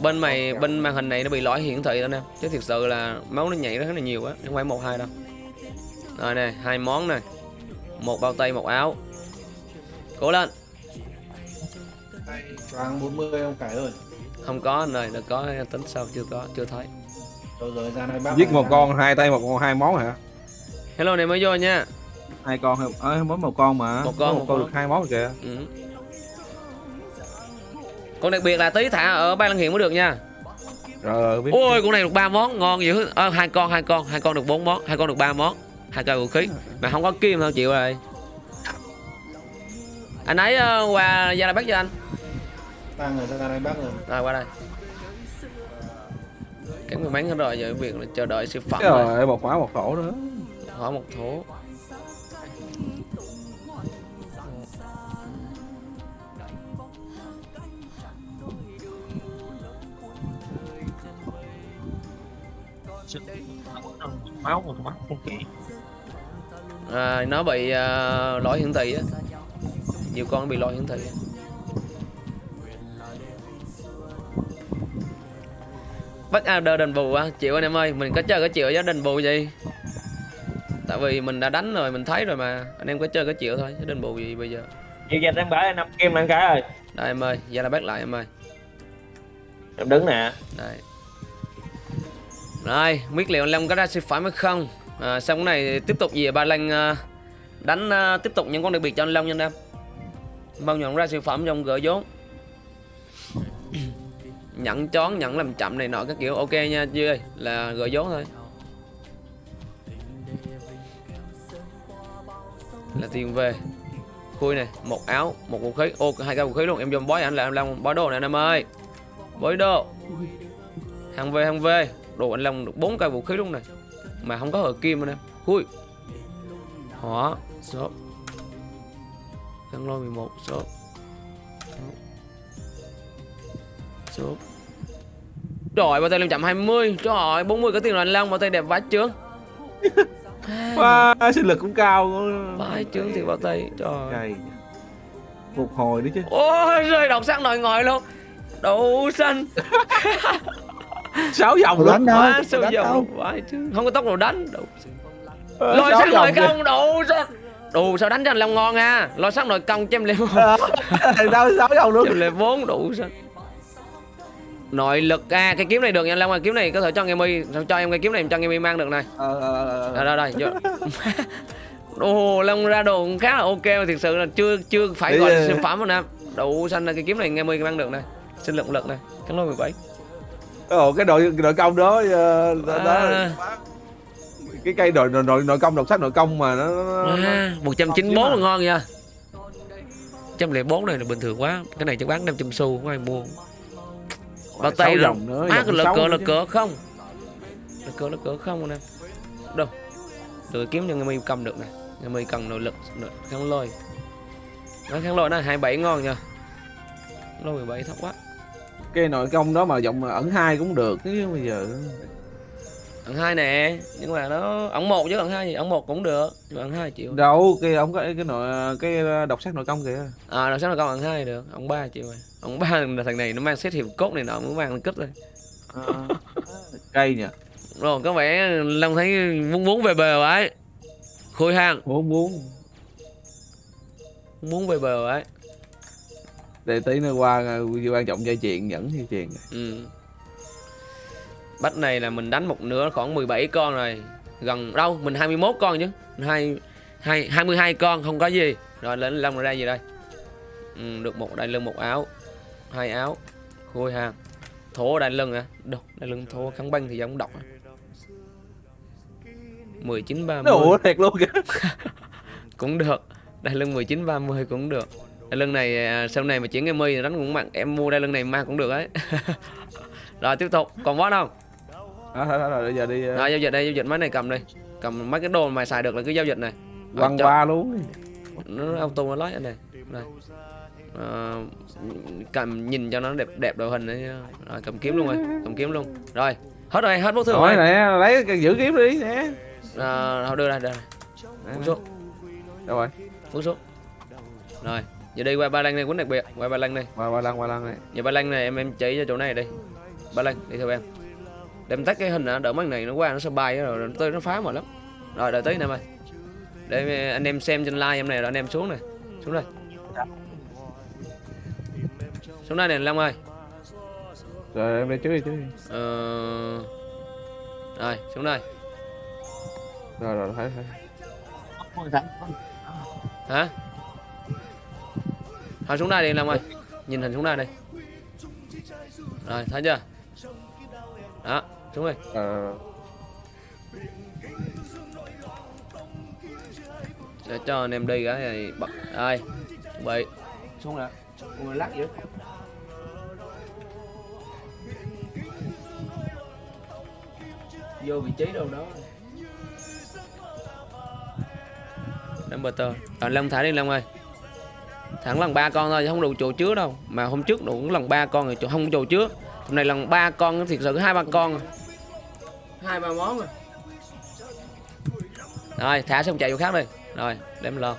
Bên mày bên màn hình này nó bị lỗi hiển thị đó nè. Chứ thực sự là máu nó nhảy rất là nhiều quá, không phải một hai đâu. Rồi nè, hai món này. Một bao tay, một áo. Cố lên. Tay cho anh 40 ông cải ơi. Không có anh ơi, đừng có tính sao chưa có, chưa thấy. Rồi rồi ra giết một ra. con hai tay một con hai món hả Hello này mới vô nha. Hai con hay ờ, mới một con mà Một con, một, một con con. được hai món kìa Ừ. Còn đặc biệt là tí thả ở ban Lăng Hiện mới được nha. rồi rồi biết Ôi con này được ba món ngon dữ. Ờ, hai con hai con, hai con được bốn món, hai con được ba món. Hai cây vũ khí mà không có kim thôi chịu rồi. Anh ấy uh, qua gia la bắt cho anh. Ba người ra đây bác rồi. Rồi qua đây. Cái người bán hết rồi giờ việc là chờ đợi siêu phẩm rồi. rồi một mã một khổ nữa Hỏi một thố. Máu một máu không kỹ. À, nó bị uh, lỗi hiển thị á. Nhiều con bị lỗi hiển thị. bắt order đền bù á. Chịu anh em ơi mình có chơi có chịu giá đền bù gì? Tại vì mình đã đánh rồi mình thấy rồi mà. Anh em có chơi có chịu thôi chứ đền bù gì bây giờ? Giờ giờ em bả năm kim ăn cái rồi đây em ơi giờ là bắt lại em ơi. Em đứng nè. Đây rồi biết liệu anh long có ra siêu phẩm hay không? À, xong cái này tiếp tục gì? ba lanh à, đánh à, tiếp tục những con đặc biệt cho anh long nha anh em. Mong nhận ra siêu phẩm trong gỡ vốn. Nhận chón nhận làm chậm này nọ các kiểu. Ok nha Duy ơi là gỡ vốn thôi. Là tiền về. Khui này một áo một vũ khí. Ô hai cái vũ khí luôn. Em dùm bói anh là em long. Bói đồ này anh em ơi. Bói đồ. Hàng về hàng về đồ anh long được bốn cây vũ khí luôn này. Mà không có hở kim anh em khui. Hỏa số. Khăn lôi 11 số. Số. Trời bao tay lên chậm 20 Trời ơi 40 có tiền rồi anh Long bao tay đẹp vãi trướng Wow, sinh lực cũng cao. Vãi trướng thì bao tay. Trời. Cày. Phục hồi nữa chứ. Ôi rơi đọc sắc nội ngồi luôn. Đậu xanh sáu vòng luôn? Quá đâu? luôn Vãi trướng Không có tốc độ đánh. Ờ, Lôi sáu sắc nội vòng công Đậu xanh Đủ sao đánh cho anh Long ngon ha. Lôi sắc nội công cho em kìa. đâu sáu vòng luôn? Chém lên 4 đủ sao Nội lực à cái kiếm này được nha Long ơi. Kiếm này có thể cho nghe mi cho em cái kiếm này em cho nghe mi mang được này. Ờ, ờ, ờ, ờ. đây đây đây vô. Ồ Long ra đồ cũng khá là ok mà thực sự là chưa chưa phải gọi là ờ, siêu phẩm rồi nè. Đủ xanh là cái kiếm này nghe mi mang được này. Sinh lượng lực này. Cắn lôi 17 Ồ, cái đội đội công đó, ờ, đó, đó. À. cái cây đội đội đội nội công đọc sách nội công mà nó, nó, nó à, 194 là ngon nha. 104 này là bình thường quá. Cái này chắc bán 500 xu không ai mua. Bao tay rồi vòng nữa má sáu cỡ chứ. cỡ không? Lực cỡ lực cỡ không nè. Đâu? Được kiếm cho người mi cầm được này người mi cần nội lực nội kháng lôi. Nói kháng lôi nó 27 ngon nha. Lôi 17 thấp quá cái nội công đó mà giọng ẩn hai cũng được chứ bây giờ ẩn hai nè nhưng mà nó ẩn một chứ ẩn hai gì ẩn một cũng được nhưng mà ẩn hai chịu. Đâu cái ông có cái nội cái đọc sách nội công kìa. À làm sao là con ẩn hai được ẩn ba chịu rồi. Ẩn ba là thằng này nó mang xét hiệp cốt này nọ muốn mang kích rồi cây nhỉ. Rồi có vẻ long thấy muốn muốn về bờ ấy khôi hàng. Muốn muốn. Muốn về bờ ấy để tí nữa qua ờ, quan trọng dây chuyền dẫn dây chuyền Ừ. Bắt này là mình đánh một nửa khoảng 17 con rồi. Gần đâu? Mình 21 con chứ. Hai, hai, 22 con không có gì. Rồi lên lông ra gì đây? Ừ, Được một đại lưng một áo. Hai áo. Khui hàng Thổ đại lưng à Đâu đại lưng thổ kháng băng thì giống độc à. 19 30 nó ủa thiệt luôn kìa. Cũng được. Đai lưng 19 30 cũng được đai lưng này à, sau này mà chuyển em mi đánh cũng mạnh em mua đai lưng này mang cũng được ấy. Rồi tiếp tục. Còn boss không? Rồi bây giờ đi ờ, rồi giao dịch đây giao dịch mấy này cầm đi. Cầm mấy cái đồ mà xài được là cứ giao dịch này. Quăng qua luôn nó auto nó lấy anh này đây. Ờ, cầm nhìn cho nó đẹp đẹp đội hình đấy. Rồi cầm kiếm luôn rồi cầm kiếm luôn. Rồi hết rồi hết bút thường rồi nè lấy giữ kiếm đi nè. À, thôi đưa ra đưa ra. Xuống đâu rồi. Xuống rồi giờ đi qua ba lăng này quýnh đặc biệt. Qua ba lăng này qua qua lăng qua lăng này Giờ ba lăng này em em chỉ cho chỗ này đi. Ba lăng đi theo em. Đem tắt cái hình đã đỡ mấy này nó qua nó sẽ bay rồi nó tới nó phá mà lắm. Rồi đợi tí em ơi. Để anh em xem trên live em này rồi anh em xuống này. Xuống đây. Xuống đây nè Long ơi. Rồi em đi trước đi trước đi. Ờ... Rồi xuống đây. Rồi rồi thấy thấy. Hả Thôi xuống đây đi Long ơi. Nhìn hình xuống đây đi. Rồi thấy chưa? Đó xuống đi. Ờ. Để cho anh em đi cái này bật. Đây chuẩn bị. Xuống nè người lắc vậy. Vô vị trí đâu đó. Number tờ rồi long thả đi long ơi thẳng lần ba con thôi chứ không đủ chỗ chứa đâu. Mà hôm trước đủ lần ba con rồi chỗ không chỗ chứa hôm nay lần ba con thiệt sự hai ba con. À. hai ba món rồi rồi thả xong chạy vô khác đi. Rồi đem lo.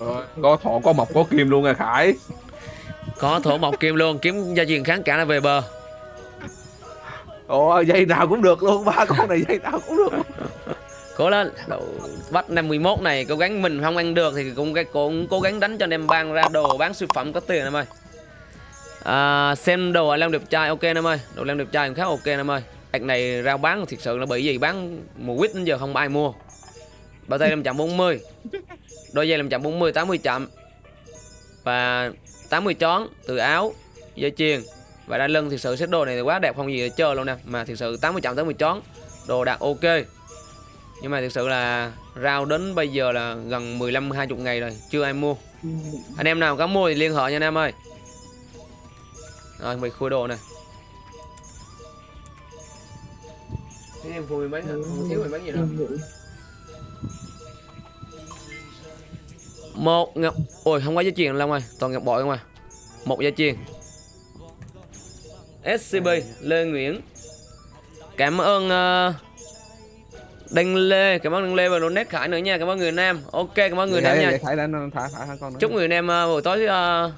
Rồi có thọ có mộc có kim luôn à khải. Có thổ mộc kim luôn. Kiếm gia truyền kháng cả là về bờ. Ồ dây nào cũng được luôn. Ba con này dây nào cũng được cố lên. Đồ, bắt năm 11 này cố gắng mình không ăn được thì cũng cũng cố gắng đánh cho anh em bang ra đồ bán siêu phẩm có tiền em ơi. À, xem đồ làm đẹp trai ok em ơi. Đồ làm đẹp trai cũng khá ok em ơi. Ạc này rao bán thực sự là bởi vì bán mùa quýt đến giờ không ai mua. Bao tay làm chậm 40 đôi giày 540 80 chậm. Và 80 chón từ áo dây chuyền. Và đai lưng thực sự xếp đồ này thì quá đẹp không gì để chơi luôn nè. Mà thực sự 80 chậm 80 chón đồ đạt ok nhưng mà thực sự là rau đến bây giờ là gần 15 20 ngày rồi chưa ai mua. Anh em nào có mua thì liên hệ nha anh em ơi. Rồi mày khui đồ này Thế em khui mấy không thiếu mấy gì đâu. Một ngọc ôi không có dây chuyền long ơi toàn ngọc bội không à. Một dây chuyền scb lê nguyễn. Cảm ơn uh, đinh lê cảm ơn đinh lê và donate khải nữa nha cảm ơn người nam. Ok cảm ơn người nam nha. thải lên thả thả con nữa. chúc người nam uh, buổi tối uh,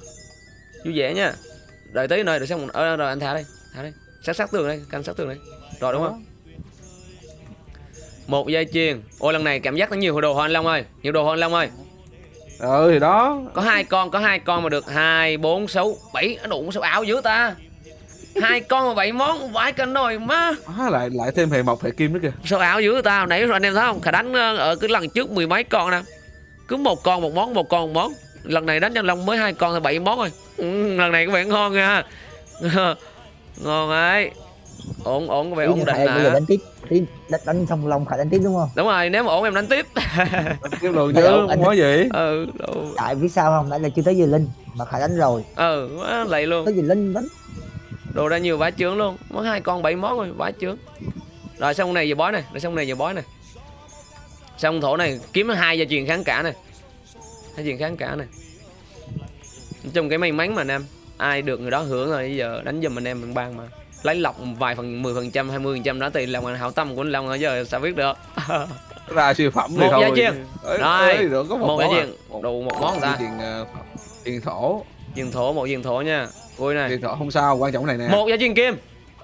vui vẻ nha. Đợi tí nơi đợi xong uh, rồi anh thả đây thả đây. Sát sát tường đây canh sát tường đây. Rồi đúng không? Một dây chuyền. Ôi lần này cảm giác nó nhiều đồ hơn long ơi nhiều đồ hơn long ơi. Ừ thì đó. Có hai con có hai con mà được hai bốn sáu bảy. Nó đủ sao áo dữ ta hai con mà bảy món vãi cân rồi má. À, lại lại thêm hệ mộc hệ kim nữa kìa. Sao áo dữ ta nãy rồi anh em thấy không? Khả đánh ờ, ở cái lần trước mười mấy con nè. Cứ một con một món một con một món. Lần này đánh nhân long mới hai con thì bảy món rồi. Ừ, lần này có vẻ ngon nha. Ngon ấy. Ổn ổn có vẻ ổn định bây giờ nè đánh tiếp. Đánh, đánh xong lòng phải đánh tiếp đúng không? Đúng rồi nếu mà ổn em đánh tiếp. Cái luôn Đây, chứ không có gì. Ừ tại vì sao không? Nãy là chưa tới giờ linh mà khải đánh rồi. Ừ quá lầy luôn. Tới giờ linh đánh đồ ra nhiều vải trướng luôn. Mất hai con bảy món rồi vải trướng rồi xong này giờ bói này rồi xong này giờ bói này. Xong thổ này kiếm hai gia truyền kháng cả này. Hai truyền kháng cả này. Nói chung cái may mắn mà nam ai được người đó hưởng rồi bây giờ đánh giùm anh em mình ban mà. Lấy lọc vài phần 10 phần trăm hai mươi phần trăm đó thì lòng hảo tâm của anh Long ở giờ sao biết được. Ra siêu phẩm Một thôi. gia. Ê, Rồi, được có một, một gia món à. đủ một món ta. tiền uh, tiền thổ. Truyền thổ một truyền thổ nha ui này. Thổ không sao quan trọng này nè. Một gia truyền kim.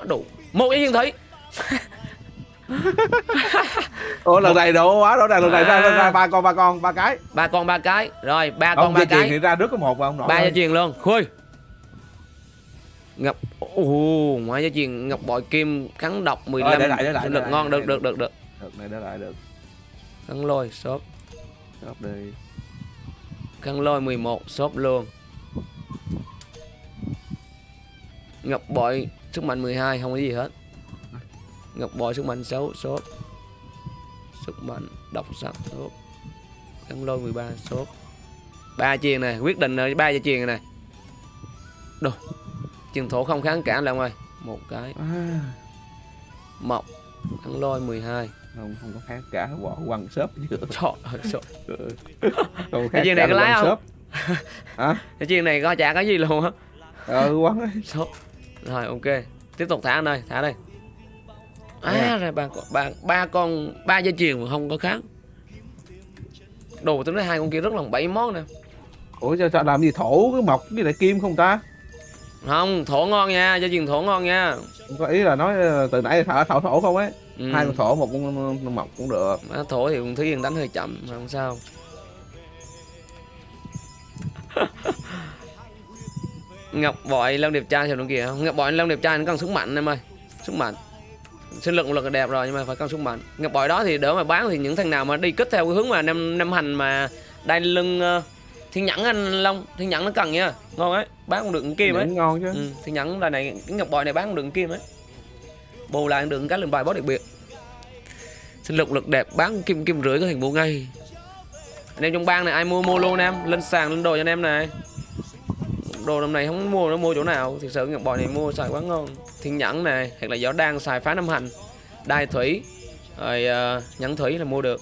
Đủ. Một gia truyền thủy ủa lần này độ quá rõ ràng lần này ra, ra ba con ba con ba cái. Ba con ba cái. Rồi ba con ba cái. thì ra trước có một mà không nổi ba thôi. truyền luôn. Khui ngập ồ ngoại gia truyền ngọc bội kim kháng độc 15 để lại, để lại, lực ngon được được được được. Được này để lại được. Kháng lôi shop Đọc đi. Kháng lôi 11 shop luôn ngọc bội sức mạnh 12 không có gì hết. Ngọc bội sức mạnh 6 shop sức mạnh độc sắc shop kháng lôi 13 shop ba truyền này quyết định rồi ba gia truyền này đồ truyền thổ không kháng cản là ơi một cái. À, mọc kháng lôi 12 không không có khác cả bỏ quăng shop chứ. Trời ơi, không Cái chuyện này có lái không? shop. hả? Cái chuyện này có chả có gì luôn á. Ờ quăng ấy. Rồi ok. Tiếp tục thả đây thả đây. À rồi ba con ba ba con ba dây chuyền mà không có kháng. Đồ tính nói hai con kia rất là bảy món nè. Ủa sao, sao làm gì thổ cái mộc với lại kim không ta? Không thổ ngon nha dây chuyền thổ ngon nha. Có ý là nói ờ, từ nãy thả thổ thổ không ấy. Ừ. hai con thổ một con mộc cũng được. Má thổ thì con Thúy Yên đánh hơi chậm mà không sao Ngọc bội Long Điệp trai nó kìa Ngọc bội Long Điệp trai nó cần sức mạnh em ơi. Sức mạnh. Sinh lực lực là đẹp rồi nhưng mà phải cần sức mạnh. Ngọc bội đó thì đỡ mà bán thì những thằng nào mà đi kích theo cái hướng mà năm năm hành mà đai lưng ờ, thiên nhẫn anh Long thiên nhẫn nó cần nha. Ngon ấy bán cũng được kim ấy. ngon chứ. Ừ, thiên nhẫn là này cái ngọc bội này bán cũng được kim ấy. Bù lại được cái lần bài boss đặc biệt. Sinh lực lực đẹp bán kim kim rưỡi có hình mua ngay. Anh em trong bang này ai mua mua luôn em. Lên sàn lên đồ cho anh em này đồ năm này không mua nó mua chỗ nào? Thực sự ngọc bội này mua xài quá ngon. Thiên nhẫn này hoặc là gió đang xài phá năm hành. Đai thủy rồi uh, nhẫn thủy là mua được.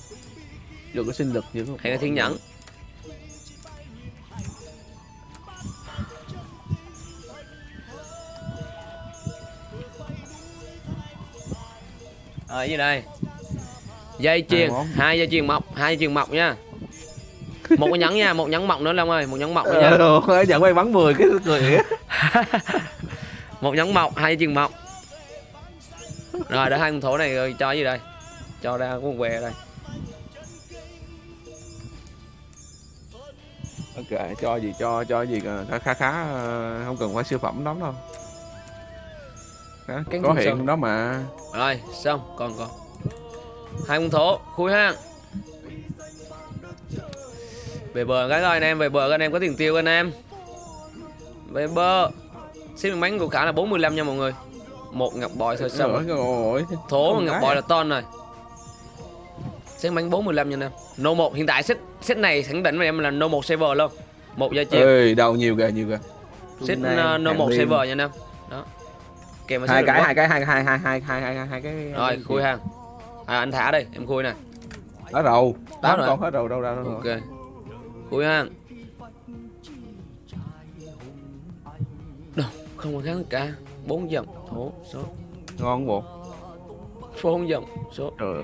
Được cái sinh lực như hay là thiên nhẫn Ờ gì đây? Dây chuyền, hai dây chuyền mọc, hai dây chuyền mọc nha. Một cái nhẫn nha một nhẫn mọc nữa long ơi một nhẫn mọc nữa nha. Ờ, nhận may bắn 10 cái cười một nhẫn mọc hai chừng mọc rồi để hai con thổ này rồi cho gì đây? Cho ra con què đây. Ok cho gì cho cho gì khá khá khá ờ, không cần phải siêu phẩm lắm đâu. Cánh có hiện sơn. đó mà. Rồi xong còn còn. Hai con thổ khui ha về bờ. Cái rồi anh em về bờ anh em có tiền tiêu anh em. Về bờ. Xin miếng bánh của cả là 45 nha mọi người. Một ngọc bội thôi rồi thố Con ngọc bội à? là ton rồi xin bánh 45 nha anh em no 1 hiện tại set set này khẳng định với em là no 1 server luôn. Một giờ chiều. Ơi đâu nhiều kìa nhiều kìa set uh, no hàng 1 liên. server nha anh em đó. Kèm hai cái hai cái hai hai hai hai hai hai hai cái rồi khui hàng à, anh thả đây em khui nè. Đó rồi. Tám rồi. con hết rồi đâu ra đâu rồi ok khui hàng đâu không có kháng cả bốn dòng thổ số. Ngon bộ. Bốn dòng số. Trời ơi.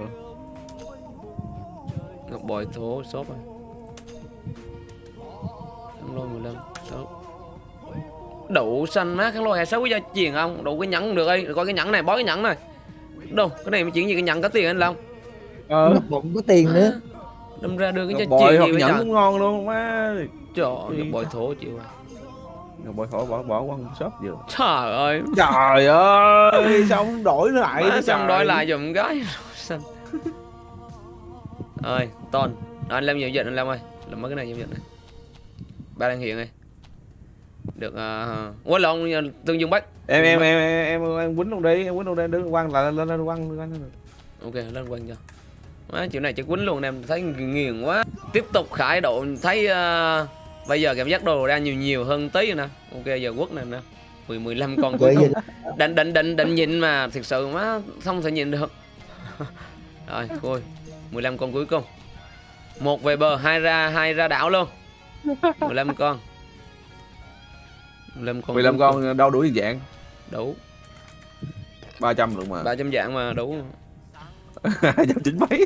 Ngọc bội thổ số rồi kháng lôi 15 số. Đủ xanh má kháng lôi hay sáu quý gia truyền không? Đủ cái nhẫn được đi rồi coi cái nhẫn này bó cái nhẫn này. Đâu cái này mà chuyện gì cái nhẫn có tiền anh long? Ờ. Ngọc bụng có tiền nữa đâm ra đưa cái cho bội hoặc nhẫn cũng ngon luôn má. Trời ơi, bội thổ chịu rồi. Ngọc bội khỏi bỏ bỏ qua một shop vừa. Trời ơi. Trời ơi sao không đổi lại Má, xong trời? đổi lại dùm cái. Xanh. Ơi ton. Đó, anh làm nhiều dịch anh làm ơi. Làm mấy cái này nhiều dịch này. Ba đang hiện này. Được uh, quên lộn tương dương bách em em em em em, quýnh luôn đi em quýnh luôn đi. Đứng quăng lại lên lên quăng quăng. Ok lên quanh cho Má, chuyện này chắc quýnh luôn em thấy nghiền quá. Tiếp tục khải độ thấy ờ, bây giờ cảm giác đồ ra nhiều nhiều hơn tí rồi nè. Ok giờ quất này nè. 10 15 con cuối cùng. Gì định định định định nhìn mà thực sự má không thể nhìn được. Rồi thôi 15 con cuối cùng. Một về bờ hai ra hai ra đảo luôn. 15 con. 15 con 15 cuối cùng. con đâu đuổi dạng? Đủ. 300 luôn mà. 300 dạng mà đủ 290 mấy?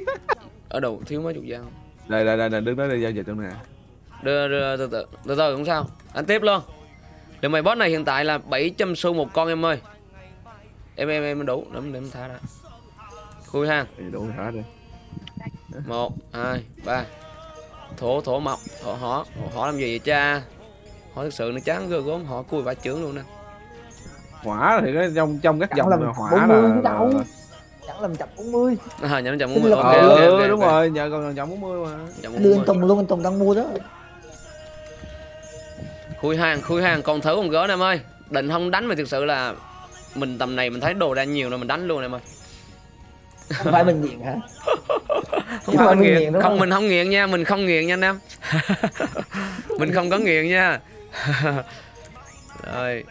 Ở đâu thiếu mấy chục dạng đây đây đây đây, đứng đó đi giao dịch trong nè đưa, đưa từ từ từ từ không sao. Anh tiếp luôn. Lượng mày boss này hiện tại là 700 xu một con em ơi. Em em em đủ. Để, để em thả ra khui ha. Thì đủ hả đi. Một hai ba. Thổ thổ mộc thổ họ họ làm gì vậy cha? Họ thực sự nó chán ghê gớm. Họ cùi vả trưởng luôn nè. Hỏa thì cái trong trong các dòng là hỏa 40 là, đâu. là, chẳng làm chậm 40 à nhớ chậm Tính 40 lọc ok Ờ, ok ừ ok đúng ok. rồi nhờ còn chậm 40 mà. Chậm đưa 40. anh Tùng luôn anh Tùng đang mua đó. Khui hàng khui hàng còn thử con gỡ em ơi. Định không đánh mà thực sự là mình tầm này mình thấy đồ ra nhiều rồi mình đánh luôn em ơi. Không phải mình nghiện hả? Không phải không mình nghiện nghiện. đúng không không? mình không nghiện nha mình không nghiện nha anh em. Mình không có nghiện nha. Rồi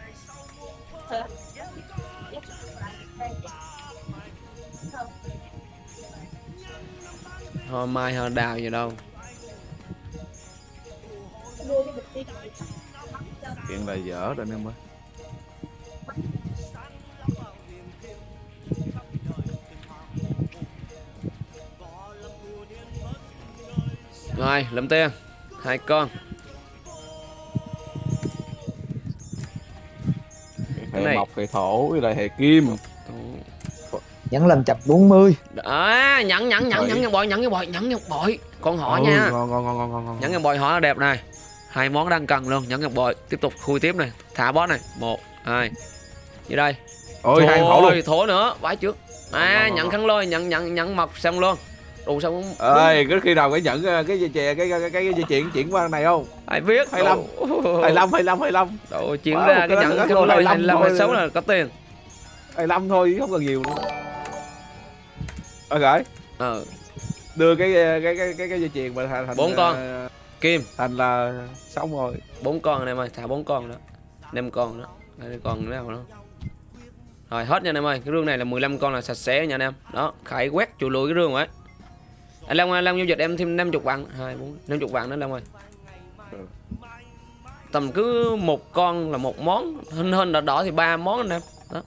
hoa mai hoa đào gì đâu. Chuyện là dở rồi em ơi. Rồi lấm tiền hai con. Hệ này- mộc hệ thổ với lại hệ kim vẫn làm chậm 40 à nhẫn nhẫn nhẫn nhẫn ngọc bội nhẫn bội nhẫn bội. Con họ Ừ, nha. ngon ngon ngon ngon ngon nhẫn bội họ đẹp này. Hai món đang cần luôn nhẫn bội. Tiếp tục khui tiếp này. Thả boss này. Một hai. Như đây? Ôi hai thổ luôn. Thổ nữa. Vãi trước. À nhận khăn lôi nhận nhận nhận mọc xong luôn. Đủ xong cũng ơi cứ khi nào cái nhận ờ, cái dây chè cái cái cái, cái dây chuyện chuyển qua này không? Ai biết. 25. Đủ- 25 25 25 đủ chuyển Wow, ra cái cái đó nhận khăn lôi 25 25 thôi. 26 là có tiền. 25 thôi không cần nhiều nữa ok ờ. Đưa cái cái cái cái cái dây chuyền mà thành Bốn con. ờ, kim. thành là xong rồi. Bốn con này em ơi thả bốn con đó. Năm con đó. Đây còn nào nữa rồi hết nha anh em ơi. Cái rương này là 15 con là sạch sẽ nha anh em. Đó khải quét chùi lùi cái rương rồi ấy. anh Long ơi, Long giao dịch em thêm 50 vạn. Hai bốn 50 vạn nữa Long ơi. Ừ. tầm cứ một con là một món. Hình hình đỏ đỏ thì ba món anh em. Đó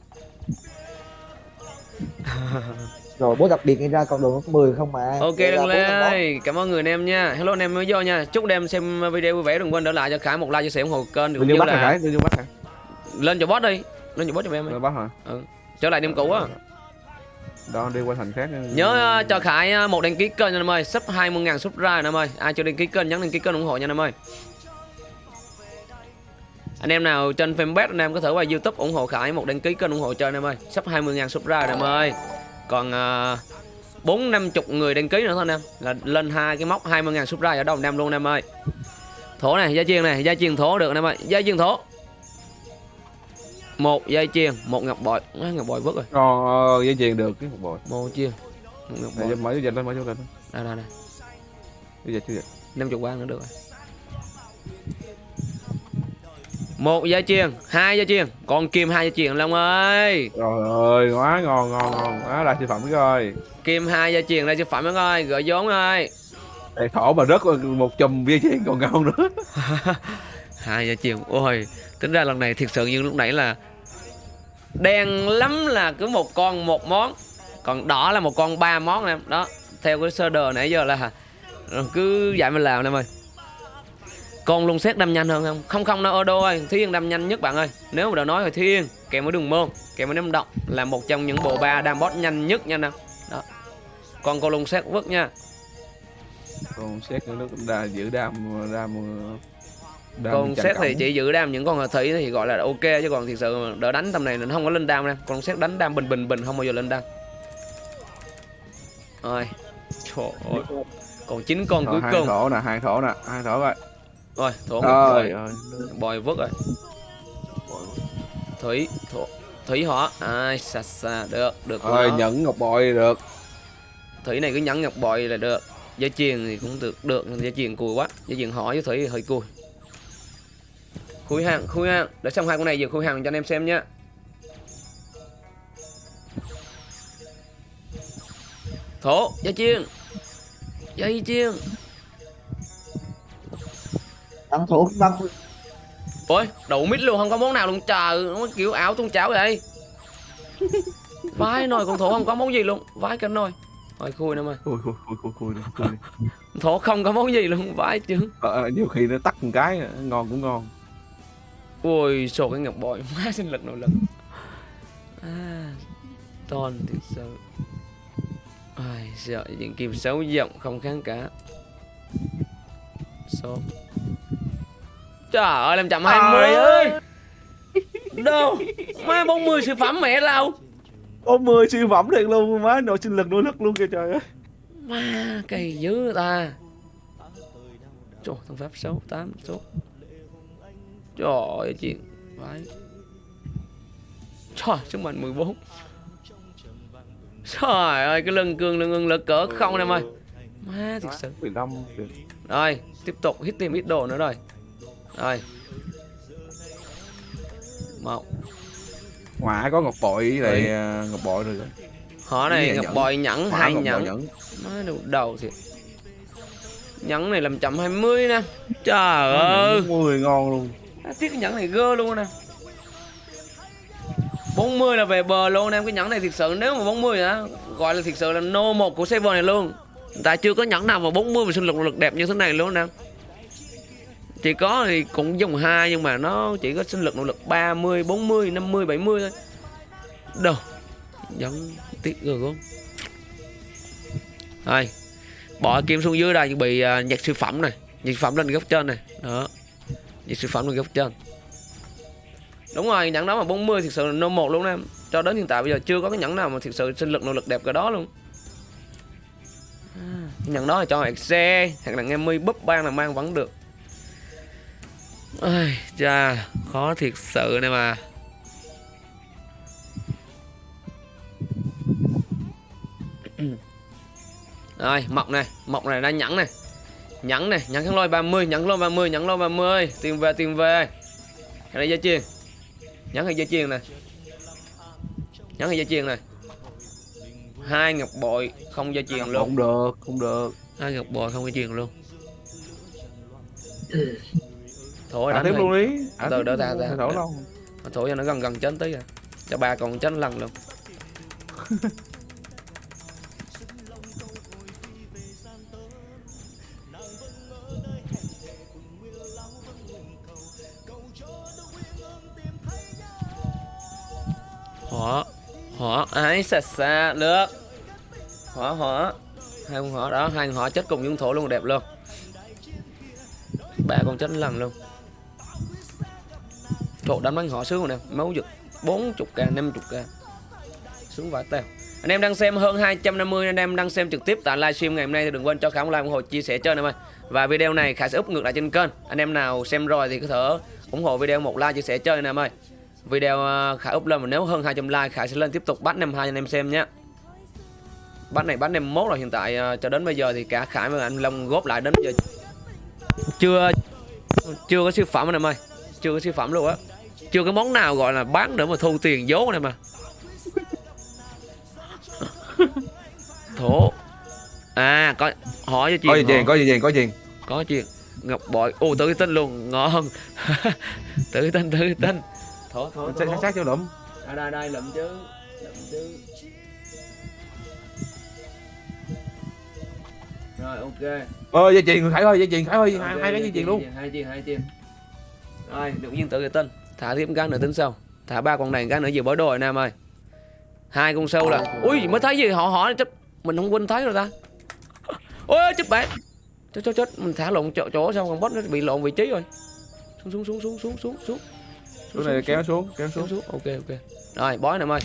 rồi bố đặc biệt gây ra con đường lớp 10 không mà. Ok ra đừng ơi Cảm ơn người anh em nha. Hello anh em mới vô nha. Chúc anh em xem video vui vẻ Đừng quên để lại cho Khải một like chia sẻ ủng hộ kênh vô như là bắt rồi. lên cho boss đi. Lên cho boss cho em đi Tôi bắt rồi. Trở lại đêm cũ á. Đó đi qua thành khác. Nhớ ờ, cho Khải ờ, một đăng ký kênh nha anh em ơi. Sub 20.000 subscribe anh em ơi. Ai chưa đăng ký kênh nhấn đăng ký kênh ủng hộ nha anh em ơi. Anh em nào trên fanpage anh em có thể qua youtube ủng hộ Khải một đăng ký kênh ủng hộ cho anh em ơi. Sắp 20.000 subscribe anh em ơi còn ờ, bốn năm chục người đăng ký nữa thôi anh em là lên hai cái mốc 20.000 subscribe ở đầu em luôn anh em ơi. Thổ này gia chiên này gia chiên thổ được anh em ơi. Gia chiên thổ. Một dây chiên một ngọc bội. Á, ngọc bội vứt rồi. Ờ, dây chuyền được cái một bội. một chiên một ngọc bội. mở cái dịch lên, mở cái dịch lên. đây đây đây. Năm chục quan nữa được rồi một dây chiên hai dây chiên còn kim hai dây chiên long ơi Trời ơi, quá ngon ngon ngon. Quá là sản phẩm rồi. kim hai dây chiên đây chế phẩm ơi gửi vốn ơi Đây thổ mà rớt một chùm dây chuyền còn ngon nữa. hai dây chiên ôi tính ra lần này thiệt sự như lúc nãy là đen lắm là cứ một con một món còn đỏ là một con ba món em đó theo cái sơ đồ nãy giờ là cứ vậy mà làm em ơi con lung xét đâm nhanh hơn không? Không không đâu đô ơi thiên đâm nhanh nhất bạn ơi. Nếu mà đã nói thì thiên kèm với đường môn kèm với ném động là một trong những bộ ba đam boss nhanh nhất nha nè đó. Con con lung xét vứt nha. Còn xét nó cũng đa giữ đam đam đam con tranh xét thì chỉ giữ đam những con hờ thủy thì gọi là ok chứ còn thiệt sự đỡ đánh tầm này nó không có lên đam nè con xét đánh đam bình bình bình không bao giờ lên đam. Rồi. Trời ơi. Còn chín con Rồi, cuối hai cùng. thổ nè, hai thổ nè, hai thổ rồi. Rồi thổ bồi. ơi. bồi vứt rồi. Thủy thổ thủy hỏa ai xa xa được được Rồi nhẫn ngọc bội được. thủy này cứ nhắn ngọc bội là được. Dây chuyền thì cũng được được. Dây chuyền cùi quá. Dây chuyền hỏi với thủy hơi cùi. Khui hàng khui hàng để xong hai con này giờ khui hàng cho anh em xem nhá. Thổ dây chuyền dây chuyền Tăng thủ tăng ôi đủ mít luôn không có món nào luôn trời nó kiểu ảo tung chảo vậy. Vái nồi con thổ không có món gì luôn vái cái nồi. Thôi khui em ơi Khui khui khui khui khui khui thổ không có món gì luôn vái chứ. Ờ, nhiều khi nó tắt một cái ngon cũng ngon. Ôi, sổ cái ngọc bội má sinh lực nội lực. À, Ton thiệt sự. Ai, sợ những kim xấu giọng không kháng cả. Số Trời ơi, làm chậm 20 ơi. Đâu? Má 40 siêu phẩm mẹ đâu Có 10 siêu phẩm thiệt luôn, má nội sinh lực nội lực luôn kìa trời ơi. Má, cây dữ ta. Trời, thằng Pháp 6, 8 số. Trời ơi, chuyện Phải. Trời, sức mạnh 14 Trời ơi, cái lưng cương lưng ưng lực cỡ không em ơi Má, thiệt sự. 15 kìa. Rồi, tiếp tục hit thêm ít đồ nữa rồi Rồi. Một. Hỏa có ngọc bội lại à, ngọc bội rồi. Họ này ngọc nhẫn? bội nhẫn hai nhẫn? Nhẫn. Má đầu đầu thiệt. Nhẫn này làm chậm 20 nè. Trời ơi. 10 ngon luôn. À, tiếc cái nhẫn này gơ luôn nè. 40 là về bờ luôn em. Cái nhẫn này thiệt sự nếu mà 40 hả gọi là thiệt sự là nô một của server này luôn. Tại chưa có nhẫn nào mà 40 mà sinh lực lực đẹp như thế này luôn nè chỉ có thì cũng dùng hai nhưng mà nó chỉ có sinh lực nội lực 30 40 50 70 thôi. Đâu? Nhẫn tiếc rồi không? Rồi bỏ kim xuống dưới đây chuẩn bị uh, nhặt siêu phẩm này nhặt siêu phẩm lên góc trên này. Đó nhặt siêu phẩm lên góc trên. Đúng rồi nhẫn đó mà 40 thực sự là no một luôn em. Cho đến hiện tại bây giờ chưa có cái nhẫn nào mà thực sự sinh lực nội lực đẹp cái đó luôn. À, nhẫn đó là cho xe hoặc là nghe mi búp ban là mang vẫn được Ai, cha khó thiệt sự này mà. Rồi mọc này mọc này đã nhẫn này. Nhẫn này nhẫn kháng lôi 30 nhẫn lôi 30 nhẫn lôi 30 tiền về tiền về. Cái này dây chuyền. Nhẫn hay dây chuyền này nhẫn hay dây chuyền này hai ngọc bội không dây chuyền luôn. Không được, không được. hai ngọc bội không dây chuyền luôn Thôi à, đánh tiếp luôn đi. À, Từ đỡ ra ra. Thổi luôn. Thổi cho nó gần gần chân tí à. Cho ba còn chân lần luôn. họ họ ấy sạch xa được họ họ hai con họ đó hai con họ chết cùng dương thổ luôn đẹp luôn ba con chết lần luôn Trời đánh bắn họ sướng rồi nè. Máu giật 40k 50k Sướng vãi tèo Anh em đang xem hơn 250 Anh em đang xem trực tiếp tại livestream ngày hôm nay Thì đừng quên cho Khả một like ủng hộ, chia sẻ cho anh em ơi. Và video này Khải sẽ up ngược lại trên kênh. Anh em nào xem rồi thì có thể ủng hộ video một like, chia sẻ cho anh em ơi. Video Khả Khải up lên mà nếu hơn 200 like, Khải sẽ lên tiếp tục bắt 52 anh em xem nhé. Bắt này, bắt 51 rồi hiện tại ờ, cho đến bây giờ thì cả Khải và anh Long góp lại đến bây giờ. Chưa chưa có siêu phẩm anh em ơi. Chưa có siêu phẩm luôn á chưa có món nào gọi là bán để mà thu tiền vốn này mà. Thổ. À có hỏi cho có gì chuyện chuyện có gì chuyện có chuyện có chuyện ngọc bội. Ô tự tin luôn. Ngon. Tự tin tự tin. Thổ thổ sát sát cho lụm. Đây đây đây lụm chứ. Lụm chứ. Rồi ok. Ơ dây chuyền khải ơi dây chuyền khải ơi hai hai cái dây chuyền luôn. Hai chiên hai chiên rồi được nhiên tự tin thả thêm cái nữa tính sau. Thả ba con này cái nữa vừa bối đồ rồi nam ơi. Hai con sâu là ui mới thấy gì? Họ hỏi chấp mình không quên thấy rồi ta. Ôi chết bạn. Chết chết chết mình thả lộn chỗ chỗ xong còn boss nó bị lộn vị trí rồi. Xuống xuống xuống xuống xuống xuống xuống. Xuống này kéo xuống. kéo xuống xuống. ok ok. Rồi bói nè em ơi.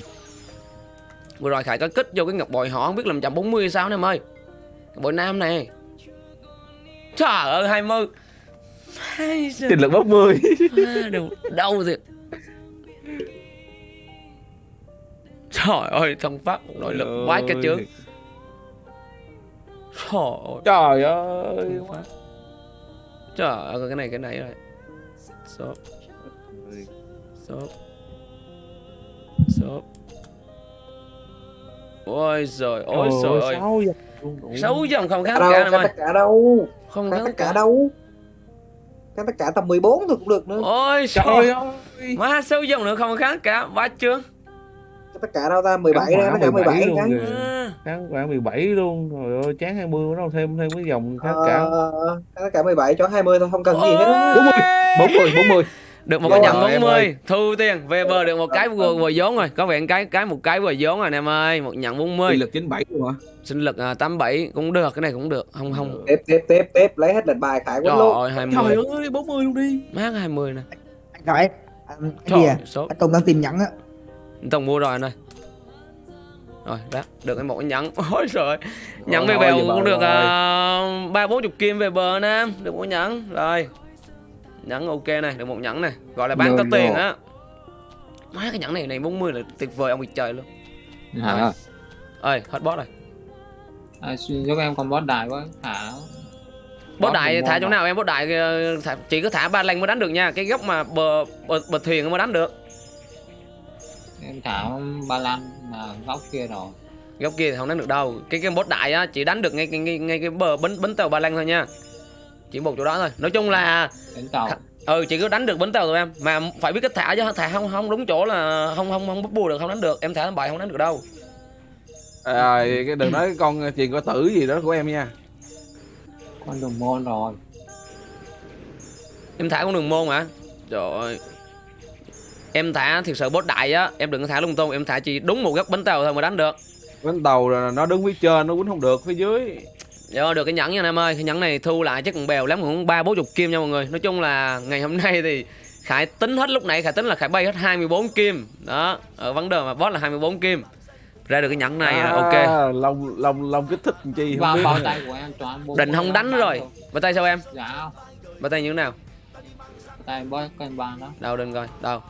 Vừa rồi khải có kích vô cái ngọc bội họ không biết làm 140 hay sao nè em ơi. Ngọc bội nam này. Trời ơi 20 2. Tiền lực bốc 10. À, đau rồi. Trời ơi, thằng Pháp nội lực ơi. quái cái chứ. Trời ơi. Trời ơi. Trời ơi, cái này cái này rồi. Stop. Stop. Stop. Ôi giời, ôi trời ơi. 6 dòng không kháng cả đâu, này mày. Cả đâu. Không kháng cả đâu cái tất cả tầm 14 thôi cũng được nữa. Ôi trời trời ơi. Má sáu dòng nữa không kháng cả. Bá chưa cái tất cả đâu ta? 17 Kháng ra hỏa tất cả 17 luôn à, kháng khoảng 17 luôn. Rồi ơi chán 20 bắt đầu thêm thêm cái dòng khác cả. Ờ, tất cả 17 cho 20 thôi không cần gì hết. Á. Ôi. 40 40 Được một cái nhận em 40 ơi. Thu tiền Về bờ được một cái vừa vừa vốn rồi. Có vẻ cái cái một cái vừa vốn rồi anh em ơi. Một nhận 40 Uy lực 97 luôn hả? Sinh lực à, 87 cũng được Cái này cũng được. Không không. Tiếp tiếp tiếp tiếp lấy hết lệnh bài khải quýnh luôn. ơi 20 trời ơi 40 luôn đi. Mát 20 nè. Anh khải anh gì à số anh Tùng đang tìm nhẫn á. Tổng mua rồi anh ơi Rồi đó Được cái một cái nhẫn. Ôi trời Nhẫn về bèo cũng được à, ba bốn chục kim về bờ nè. Được một nhẫn. Rồi Nhẫn ok này Được một nhẫn này. Gọi là bán Rồi, có tiền á. Má cái nhẫn này này 40 là tuyệt vời ông bị trời luôn. Hả? Ơi hết boss rồi. À, giúp em con boss đại quá hả? Bốt Boss đại thả chỗ mà. nào em? Bốt đại ờ, thả, chỉ có thả ba lanh mới đánh được nha. Cái góc mà bờ bờ, bờ thuyền mới đánh được. Em thả ba lan là góc kia rồi. Góc kia thì không đánh được đâu. Cái cái bốt đại á chỉ đánh được ngay ngay ngay, ngay cái bờ bến bến tàu ba lanh thôi nha chỉ một chỗ đó thôi. Nói chung là đến tàu. ừ chỉ có đánh được bến tàu thôi em. Mà phải biết cách thả chứ thả không không đúng chỗ là không không không bút bùa được không đánh được. Em thả bài không đánh được đâu. À, cái đừng nói con chuyện có tử gì đó của em nha. Con đồng môn rồi. Em thả con đường môn hả? Trời ơi. Em thả thiệt sự bốt đại á em đừng có thả lung tung em thả chỉ đúng một góc bến tàu thôi mà đánh được. Bánh tàu là nó đứng phía trên nó quýnh không được phía dưới Dạ được cái nhẫn nha anh em ơi. Cái nhẫn này thu lại chắc còn bèo lắm cũng ba bốn chục kim nha mọi người. Nói chung là ngày hôm nay thì Khải tính hết lúc nãy Khải tính là Khải bay hết 24 kim. Đó Ở vấn đề mà boss là 24 kim. Ra được cái nhẫn này là ok. à, lông lông lông kích thích chi không bao biết. bao tay của em toàn Định không đánh rồi. Bà tay sao em? Dạ. Bà tay như thế nào? Tay boss cân bàn đó Đâu đừng coi Đâu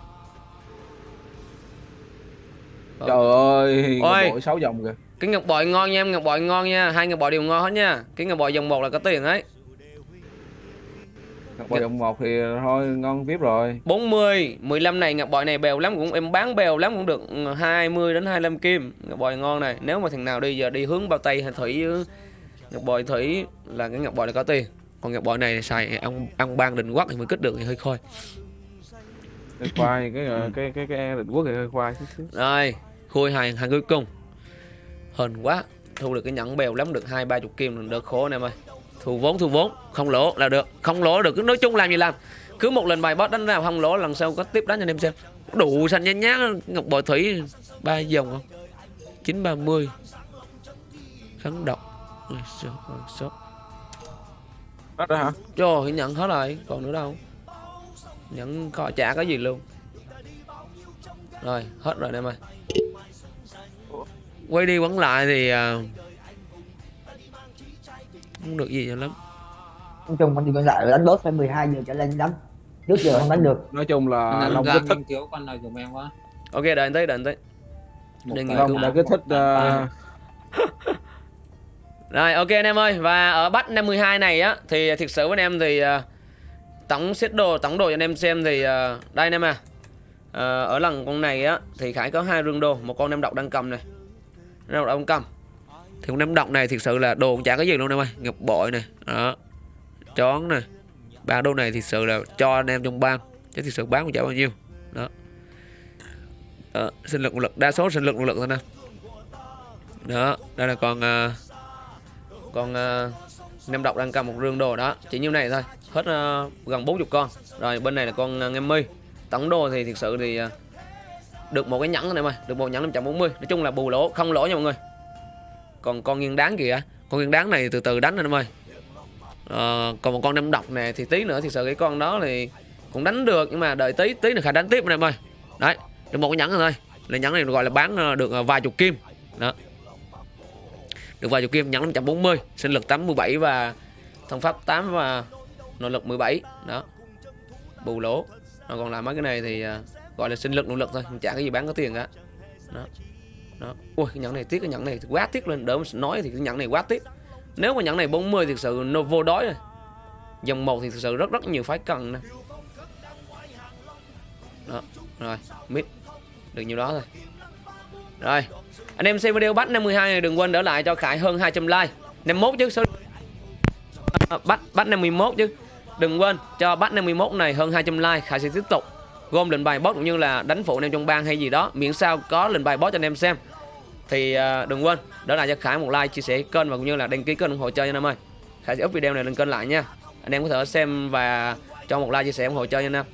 trời ơi Ôi. bộ sáu vòng kìa Cái ngọc bội ngon nha em Ngọc bội ngon nha. Hai ngọc bội đều ngon hết nha. Cái ngọc bội dòng một là có tiền ấy. Ngọc bội vòng một thì thôi ngon vip rồi. 40 15 này ngọc bội này bèo lắm cũng em bán bèo lắm cũng được ừ, 20 đến 25 kim. Ngọc bội ngon này. Nếu mà thằng nào đi giờ đi hướng bao tây hay thủy ừ, ngọc bội thủy là cái ngọc bội này có tiền. Còn ngọc bội này xài ông ông ban định quắc thì mới kích được thì hơi khôi. Cái khoai cái ờ, cái cái cái định quốc thì hơi khoai rồi khui hàng hàng cuối cùng hên quá thu được cái nhẫn bèo lắm được hai ba chục kim được khổ anh em ơi. Thu vốn thu vốn không lỗ là được không lỗ được cứ nói chung làm gì làm. Cứ một lần bài boss đánh nào không lỗ lần sau có tiếp đánh cho anh em xem. Đủ xanh nhát nhát ngọc bội thủy ba dòng không? Chín ba mươi. Kháng độc. Sao- Hết rồi hả? Trời nhận hết rồi còn nữa đâu. Nhận có trả cái gì luôn. Rồi hết rồi anh em ơi quay đi quấn lại thì à, không được gì cho lắm. Nói chung con đi con lại đánh boss phải 12 giờ trở lên đánh. Trước giờ không đánh được. Nói chung là ra kích thích. cứu con nào dùng em quá. Ok đợi anh tới đợi anh tới. Long đã kích thích ờ, Rồi ok anh em ơi. Và ở bắt 52 này á Thì thực sự với anh em thì uh, Tổng set đồ Tổng đồ cho anh em xem thì uh, Đây anh em à. Ở lần con này á Thì Khải có hai rương đồ Một con em độc đang cầm này ra độc cầm Thì con em độc này thực sự là đồ cũng chả có gì luôn em ơi. Ngập bội này Đó. Chón này ba đô này thực sự là cho anh em trong ban Chứ thực sự bán cũng chả bao nhiêu. Đó. Đó, sinh lực một lực đa số sinh lực một lực thôi nè. Đó đây là con uh, con ờ, uh, nem độc đang cầm một rương đồ đó. Chỉ nhiêu này thôi. Hết uh, gần 40 con. Rồi bên này là con uh, ngâm mi tổng đồ thì thực sự thì uh, được một cái nhẫn này mà được một nhẫn 540 nói chung là bù lỗ không lỗ nha mọi người. Còn con nghiêng đáng kìa. Con nghiêng đáng này từ từ đánh anh em ơi. À, còn một con năm độc này thì tí nữa thì sợ cái con đó thì cũng đánh được nhưng mà đợi tí tí nữa khả đánh tiếp anh em ơi. Đấy được một cái nhẫn thôi. Là nhẫn này gọi là bán ờ, được ờ, vài chục kim. Đó. Được vài chục kim nhẫn 540 sinh lực 87 và thông pháp 8 và nội lực 17 đó. Bù lỗ. Còn làm mấy cái này thì gọi là sinh lực nỗ lực thôi. Không chả cái gì bán có tiền cả. Đó. Đó. Ui, cái nhẫn này tiếc, cái nhẫn này quá tiếc lên. Đỡ nói thì cái nhẫn này quá tiếc. Nếu mà nhẫn này 40 thực sự nó vô đói rồi. Dòng một thì thực sự rất rất nhiều phái cần nè. Đó. Rồi, mid. Được nhiều đó thôi. Rồi. Anh em xem video bắt 52 này, đừng quên đỡ lại cho Khải hơn 200 like. 51 chứ số bắt bắt 51 chứ. Đừng quên cho bắt 51 này hơn 200 like. Khải sẽ tiếp tục gom lệnh bài boss cũng như là đánh phụ anh em trong bang hay gì đó. Miễn sao có lệnh bài boss cho anh em xem. Thì uh, đừng quên đó là cho Khải một like chia sẻ kênh và cũng như là đăng ký kênh ủng hộ chơi nha anh em ơi. Khải sẽ up video này lên kênh lại nha. Anh em có thể xem và cho một like chia sẻ ủng hộ chơi nha anh em